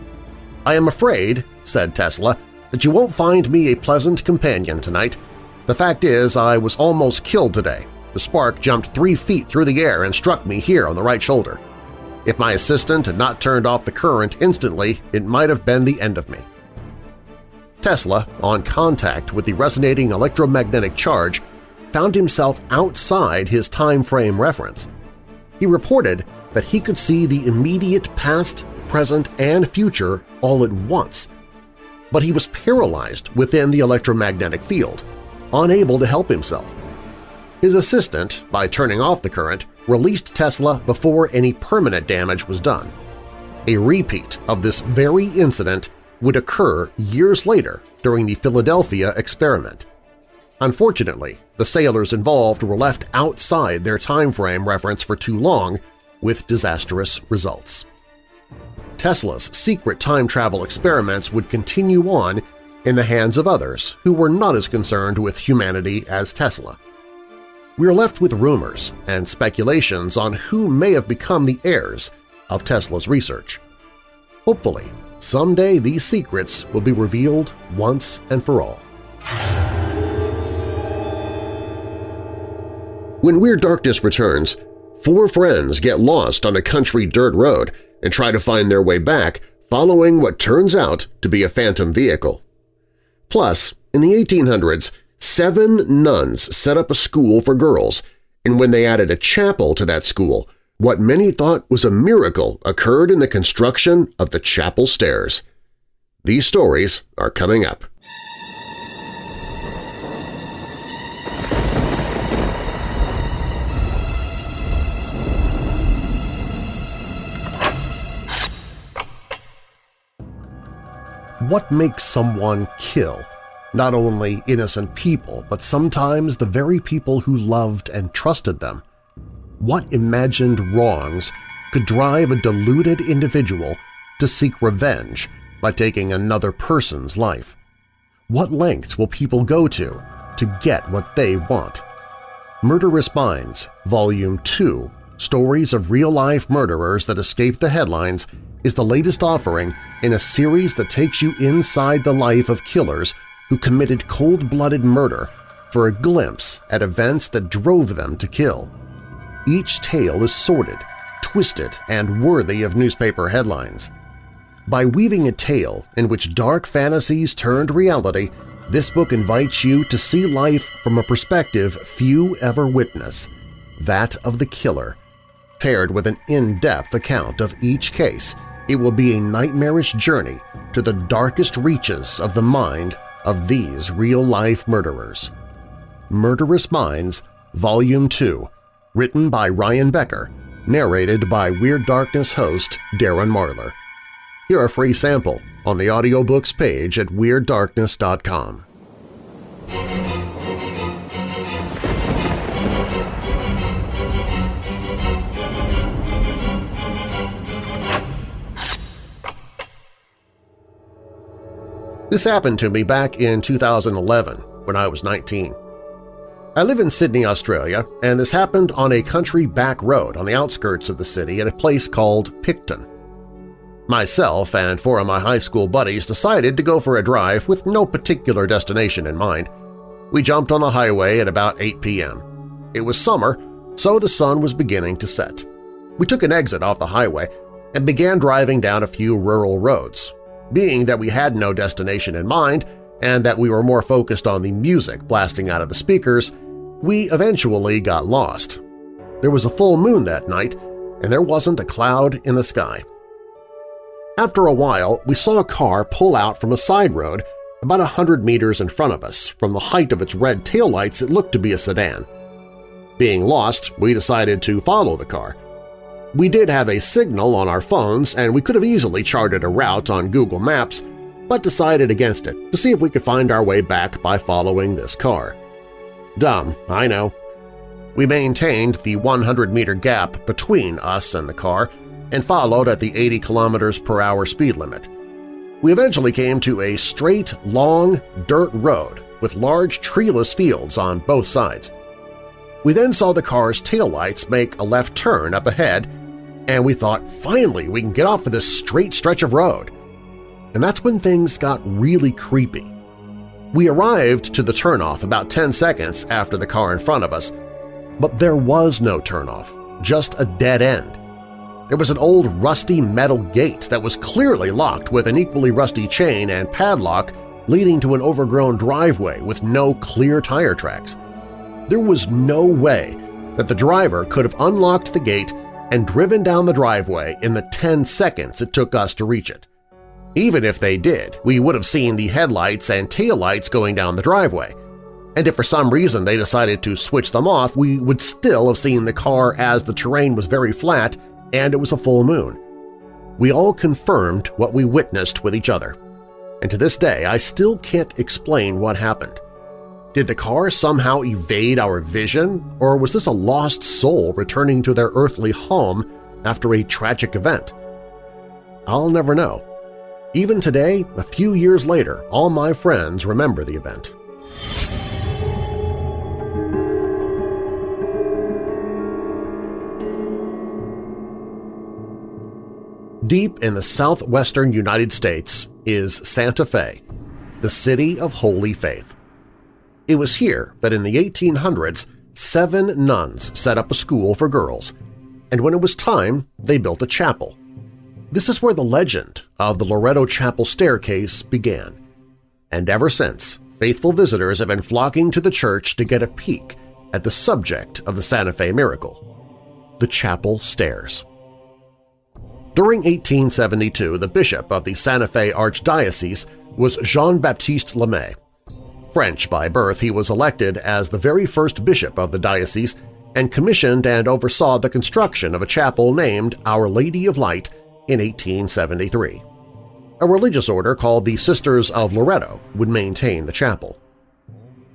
I am afraid, said Tesla, that you won't find me a pleasant companion tonight. The fact is I was almost killed today. The spark jumped three feet through the air and struck me here on the right shoulder. If my assistant had not turned off the current instantly, it might have been the end of me. Tesla, on contact with the resonating electromagnetic charge, found himself outside his time frame reference. He reported that he could see the immediate past, present, and future all at once. But he was paralyzed within the electromagnetic field, unable to help himself. His assistant, by turning off the current, released Tesla before any permanent damage was done. A repeat of this very incident would occur years later during the Philadelphia experiment. Unfortunately, the sailors involved were left outside their time frame reference for too long, with disastrous results. Tesla's secret time travel experiments would continue on in the hands of others who were not as concerned with humanity as Tesla. We are left with rumors and speculations on who may have become the heirs of Tesla's research. Hopefully, someday these secrets will be revealed once and for all. When Weird Darkness returns, four friends get lost on a country dirt road and try to find their way back following what turns out to be a phantom vehicle. Plus, in the 1800s, seven nuns set up a school for girls, and when they added a chapel to that school, what many thought was a miracle occurred in the construction of the chapel stairs. These stories are coming up. What makes someone kill not only innocent people, but sometimes the very people who loved and trusted them? What imagined wrongs could drive a deluded individual to seek revenge by taking another person's life? What lengths will people go to to get what they want? Murderous Minds, Volume 2, Stories of Real-Life Murderers That Escaped the Headlines is the latest offering in a series that takes you inside the life of killers who committed cold-blooded murder for a glimpse at events that drove them to kill. Each tale is sordid, twisted, and worthy of newspaper headlines. By weaving a tale in which dark fantasies turned reality, this book invites you to see life from a perspective few ever witness, that of the killer, paired with an in-depth account of each case it will be a nightmarish journey to the darkest reaches of the mind of these real-life murderers. Murderous Minds, Volume 2, written by Ryan Becker, narrated by Weird Darkness host Darren Marlar. Hear a free sample on the audiobooks page at WeirdDarkness.com. This happened to me back in 2011 when I was 19. I live in Sydney, Australia, and this happened on a country back road on the outskirts of the city at a place called Picton. Myself and four of my high school buddies decided to go for a drive with no particular destination in mind. We jumped on the highway at about 8 p.m. It was summer, so the sun was beginning to set. We took an exit off the highway and began driving down a few rural roads, being that we had no destination in mind and that we were more focused on the music blasting out of the speakers, we eventually got lost. There was a full moon that night, and there wasn't a cloud in the sky. After a while, we saw a car pull out from a side road about a hundred meters in front of us. From the height of its red taillights, it looked to be a sedan. Being lost, we decided to follow the car. We did have a signal on our phones and we could have easily charted a route on Google Maps, but decided against it to see if we could find our way back by following this car. Dumb, I know. We maintained the 100-meter gap between us and the car and followed at the 80 kilometers per hour speed limit. We eventually came to a straight, long, dirt road with large treeless fields on both sides. We then saw the car's taillights make a left turn up ahead and we thought, finally, we can get off of this straight stretch of road. And that's when things got really creepy. We arrived to the turnoff about 10 seconds after the car in front of us, but there was no turnoff, just a dead end. There was an old rusty metal gate that was clearly locked with an equally rusty chain and padlock leading to an overgrown driveway with no clear tire tracks. There was no way that the driver could have unlocked the gate and driven down the driveway in the 10 seconds it took us to reach it. Even if they did, we would have seen the headlights and taillights going down the driveway, and if for some reason they decided to switch them off, we would still have seen the car as the terrain was very flat and it was a full moon. We all confirmed what we witnessed with each other, and to this day I still can't explain what happened. Did the car somehow evade our vision, or was this a lost soul returning to their earthly home after a tragic event? I'll never know. Even today, a few years later, all my friends remember the event. Deep in the southwestern United States is Santa Fe, the city of Holy Faith. It was here that in the 1800s seven nuns set up a school for girls, and when it was time, they built a chapel. This is where the legend of the Loretto Chapel staircase began, and ever since, faithful visitors have been flocking to the church to get a peek at the subject of the Santa Fe miracle, the chapel stairs. During 1872, the bishop of the Santa Fe Archdiocese was Jean-Baptiste Lamy. French by birth, he was elected as the very first bishop of the diocese and commissioned and oversaw the construction of a chapel named Our Lady of Light in 1873. A religious order called the Sisters of Loretto would maintain the chapel.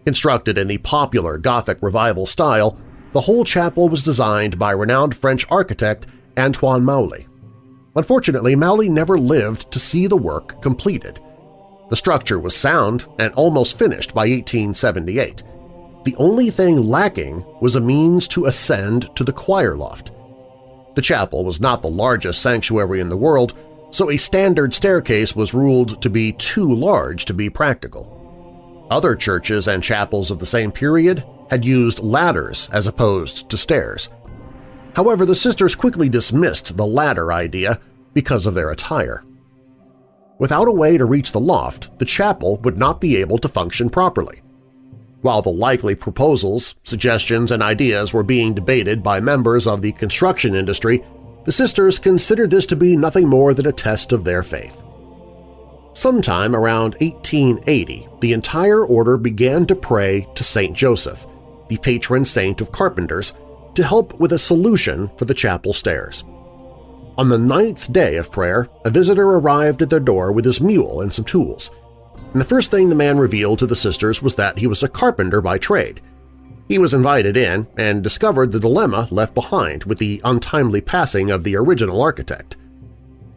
Constructed in the popular Gothic Revival style, the whole chapel was designed by renowned French architect Antoine Mouly. Unfortunately, Mouly never lived to see the work completed. The structure was sound and almost finished by 1878. The only thing lacking was a means to ascend to the choir loft. The chapel was not the largest sanctuary in the world, so a standard staircase was ruled to be too large to be practical. Other churches and chapels of the same period had used ladders as opposed to stairs. However, the sisters quickly dismissed the ladder idea because of their attire. Without a way to reach the loft, the chapel would not be able to function properly. While the likely proposals, suggestions, and ideas were being debated by members of the construction industry, the sisters considered this to be nothing more than a test of their faith. Sometime around 1880, the entire order began to pray to St. Joseph, the patron saint of carpenters, to help with a solution for the chapel stairs. On the ninth day of prayer, a visitor arrived at their door with his mule and some tools. And the first thing the man revealed to the sisters was that he was a carpenter by trade. He was invited in and discovered the dilemma left behind with the untimely passing of the original architect.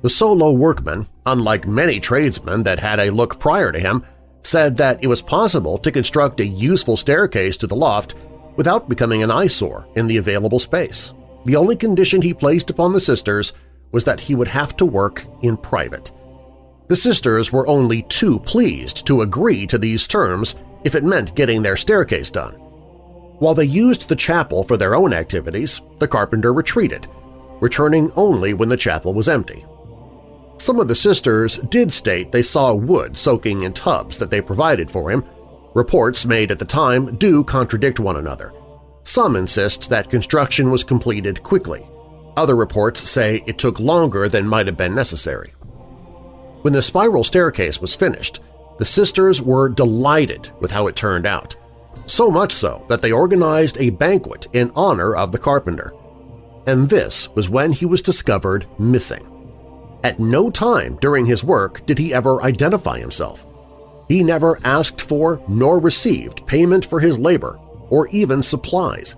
The solo workman, unlike many tradesmen that had a look prior to him, said that it was possible to construct a useful staircase to the loft without becoming an eyesore in the available space. The only condition he placed upon the sisters was that he would have to work in private. The sisters were only too pleased to agree to these terms if it meant getting their staircase done. While they used the chapel for their own activities, the carpenter retreated, returning only when the chapel was empty. Some of the sisters did state they saw wood soaking in tubs that they provided for him, Reports made at the time do contradict one another. Some insist that construction was completed quickly. Other reports say it took longer than might have been necessary. When the spiral staircase was finished, the sisters were delighted with how it turned out, so much so that they organized a banquet in honor of the carpenter. And this was when he was discovered missing. At no time during his work did he ever identify himself. He never asked for nor received payment for his labor or even supplies.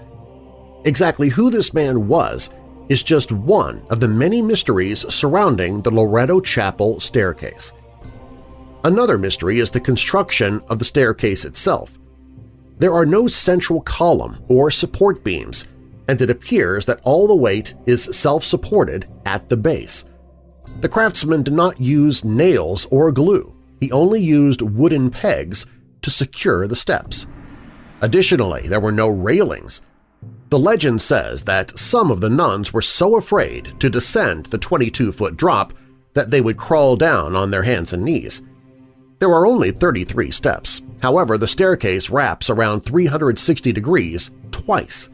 Exactly who this man was is just one of the many mysteries surrounding the Loretto Chapel staircase. Another mystery is the construction of the staircase itself. There are no central column or support beams, and it appears that all the weight is self-supported at the base. The craftsman did not use nails or glue he only used wooden pegs to secure the steps. Additionally, there were no railings. The legend says that some of the nuns were so afraid to descend the 22-foot drop that they would crawl down on their hands and knees. There are only 33 steps, however the staircase wraps around 360 degrees twice.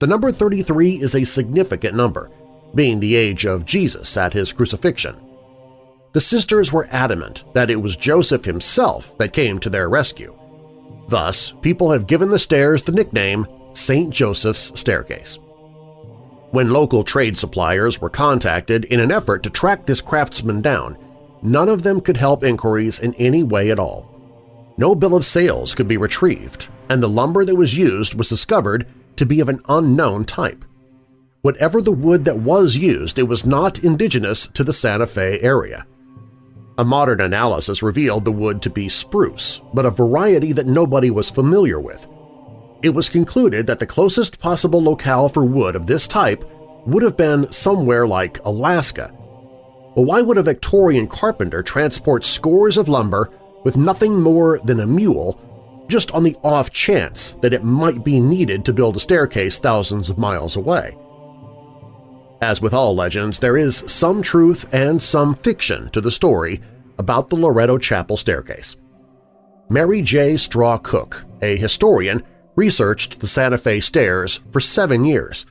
The number 33 is a significant number, being the age of Jesus at his crucifixion. The sisters were adamant that it was Joseph himself that came to their rescue. Thus, people have given the stairs the nickname St. Joseph's Staircase. When local trade suppliers were contacted in an effort to track this craftsman down, none of them could help inquiries in any way at all. No bill of sales could be retrieved, and the lumber that was used was discovered to be of an unknown type. Whatever the wood that was used, it was not indigenous to the Santa Fe area. A modern analysis revealed the wood to be spruce, but a variety that nobody was familiar with. It was concluded that the closest possible locale for wood of this type would have been somewhere like Alaska. But why would a Victorian carpenter transport scores of lumber with nothing more than a mule just on the off chance that it might be needed to build a staircase thousands of miles away? As with all legends, there is some truth and some fiction to the story about the Loretto Chapel staircase. Mary J. Straw Cook, a historian, researched the Santa Fe stairs for seven years.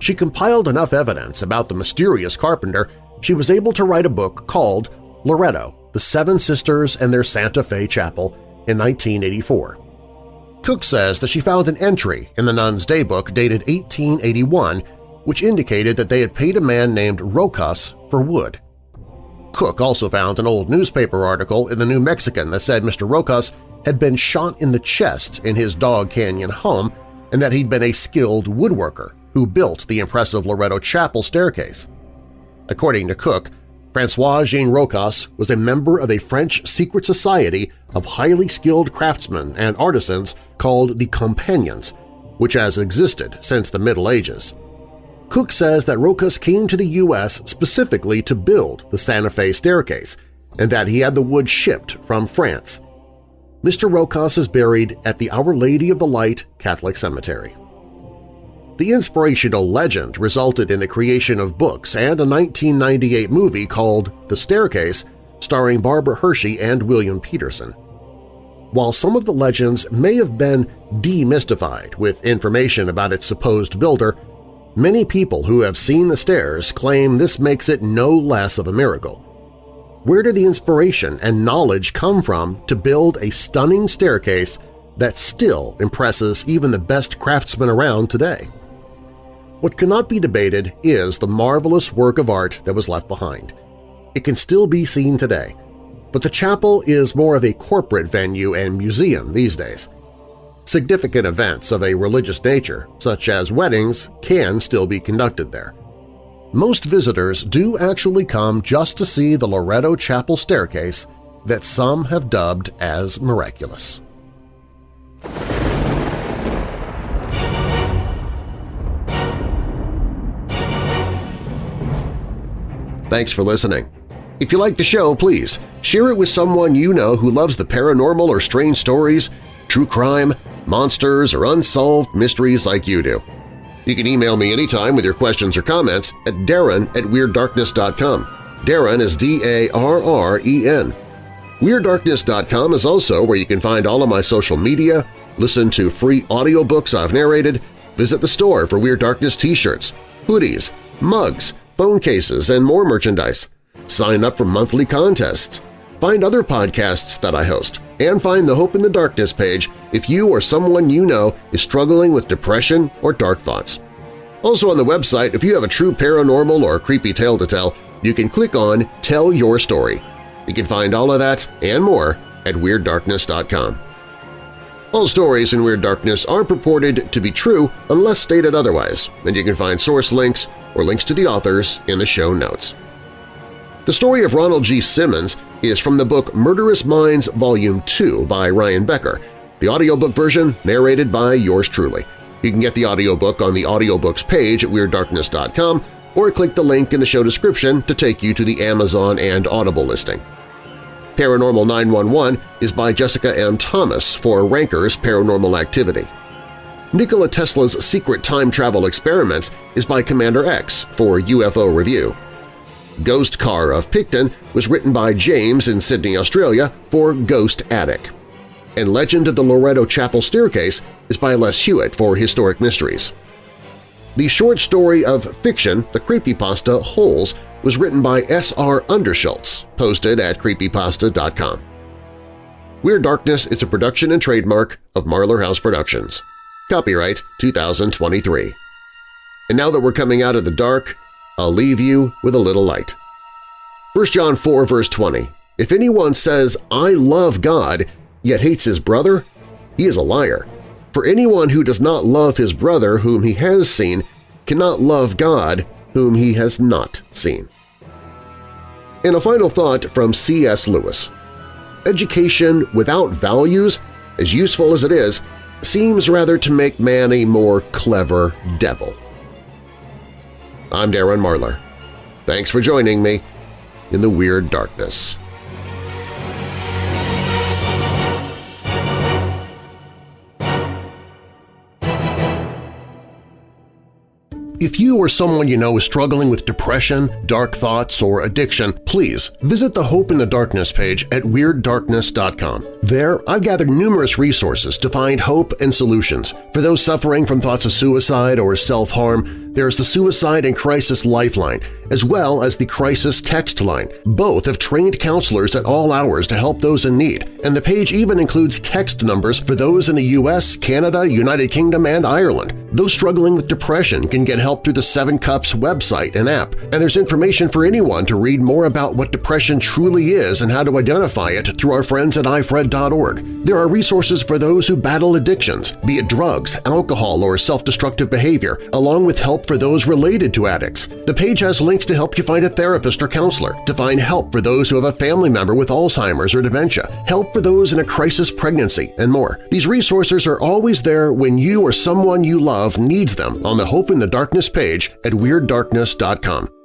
She compiled enough evidence about the mysterious carpenter she was able to write a book called Loretto, The Seven Sisters and Their Santa Fe Chapel in 1984. Cook says that she found an entry in the nun's daybook dated 1881 which indicated that they had paid a man named Rochas for wood. Cook also found an old newspaper article in the New Mexican that said Mr. Rochas had been shot in the chest in his Dog Canyon home and that he'd been a skilled woodworker who built the impressive Loretto Chapel staircase. According to Cook, Francois-Jean Rochas was a member of a French secret society of highly skilled craftsmen and artisans called the Companions, which has existed since the Middle Ages. Cook says that Rochas came to the U.S. specifically to build the Santa Fe staircase and that he had the wood shipped from France. Mr. Rochas is buried at the Our Lady of the Light Catholic Cemetery. The inspirational legend resulted in the creation of books and a 1998 movie called The Staircase starring Barbara Hershey and William Petersen. While some of the legends may have been demystified with information about its supposed builder, Many people who have seen the stairs claim this makes it no less of a miracle. Where did the inspiration and knowledge come from to build a stunning staircase that still impresses even the best craftsmen around today? What cannot be debated is the marvelous work of art that was left behind. It can still be seen today, but the chapel is more of a corporate venue and museum these days. Significant events of a religious nature, such as weddings, can still be conducted there. Most visitors do actually come just to see the Loretto Chapel staircase that some have dubbed as miraculous. Thanks for listening. If you like the show, please share it with someone you know who loves the paranormal or strange stories, true crime, monsters, or unsolved mysteries like you do. You can email me anytime with your questions or comments at darren at WeirdDarkness.com. Darren is D-A-R-R-E-N. WeirdDarkness.com is also where you can find all of my social media, listen to free audiobooks I've narrated, visit the store for Weird Darkness t-shirts, hoodies, mugs, phone cases, and more merchandise. Sign up for monthly contests, Find other podcasts that I host, and find the Hope in the Darkness page if you or someone you know is struggling with depression or dark thoughts. Also on the website, if you have a true paranormal or creepy tale to tell, you can click on Tell Your Story. You can find all of that and more at WeirdDarkness.com. All stories in Weird Darkness are purported to be true unless stated otherwise, and you can find source links or links to the authors in the show notes. The story of Ronald G. Simmons is from the book Murderous Minds Volume 2 by Ryan Becker, the audiobook version narrated by yours truly. You can get the audiobook on the audiobooks page at WeirdDarkness.com or click the link in the show description to take you to the Amazon and Audible listing. Paranormal 911 is by Jessica M. Thomas for Ranker's Paranormal Activity. Nikola Tesla's secret time travel experiments is by Commander X for UFO Review. Ghost Car of Picton was written by James in Sydney, Australia for Ghost Attic. And Legend of the Loretto Chapel Staircase is by Les Hewitt for Historic Mysteries. The short story of fiction, the creepypasta Holes, was written by S.R. Underschultz, posted at creepypasta.com. Weird Darkness is a production and trademark of Marlar House Productions. Copyright 2023. And now that we're coming out of the dark, I'll leave you with a little light. 1 John 4 verse 20, If anyone says, I love God, yet hates his brother, he is a liar. For anyone who does not love his brother whom he has seen cannot love God whom he has not seen. And a final thought from C.S. Lewis. Education without values, as useful as it is, seems rather to make man a more clever devil. I'm Darren Marlar. Thanks for joining me in the Weird Darkness. If you or someone you know is struggling with depression, dark thoughts, or addiction, please visit the Hope in the Darkness page at WeirdDarkness.com. There, I've gathered numerous resources to find hope and solutions. For those suffering from thoughts of suicide or self-harm, there's the Suicide and Crisis Lifeline, as well as the Crisis Text Line. Both have trained counselors at all hours to help those in need, and the page even includes text numbers for those in the U.S., Canada, United Kingdom, and Ireland. Those struggling with depression can get help through the Seven Cups website and app, and there's information for anyone to read more about what depression truly is and how to identify it through our friends at ifred.org. There are resources for those who battle addictions, be it drugs, alcohol, or self-destructive behavior, along with help for those related to addicts. The page has links to help you find a therapist or counselor, to find help for those who have a family member with Alzheimer's or dementia, help for those in a crisis pregnancy, and more. These resources are always there when you or someone you love needs them on the Hope in the Darkness page at WeirdDarkness.com.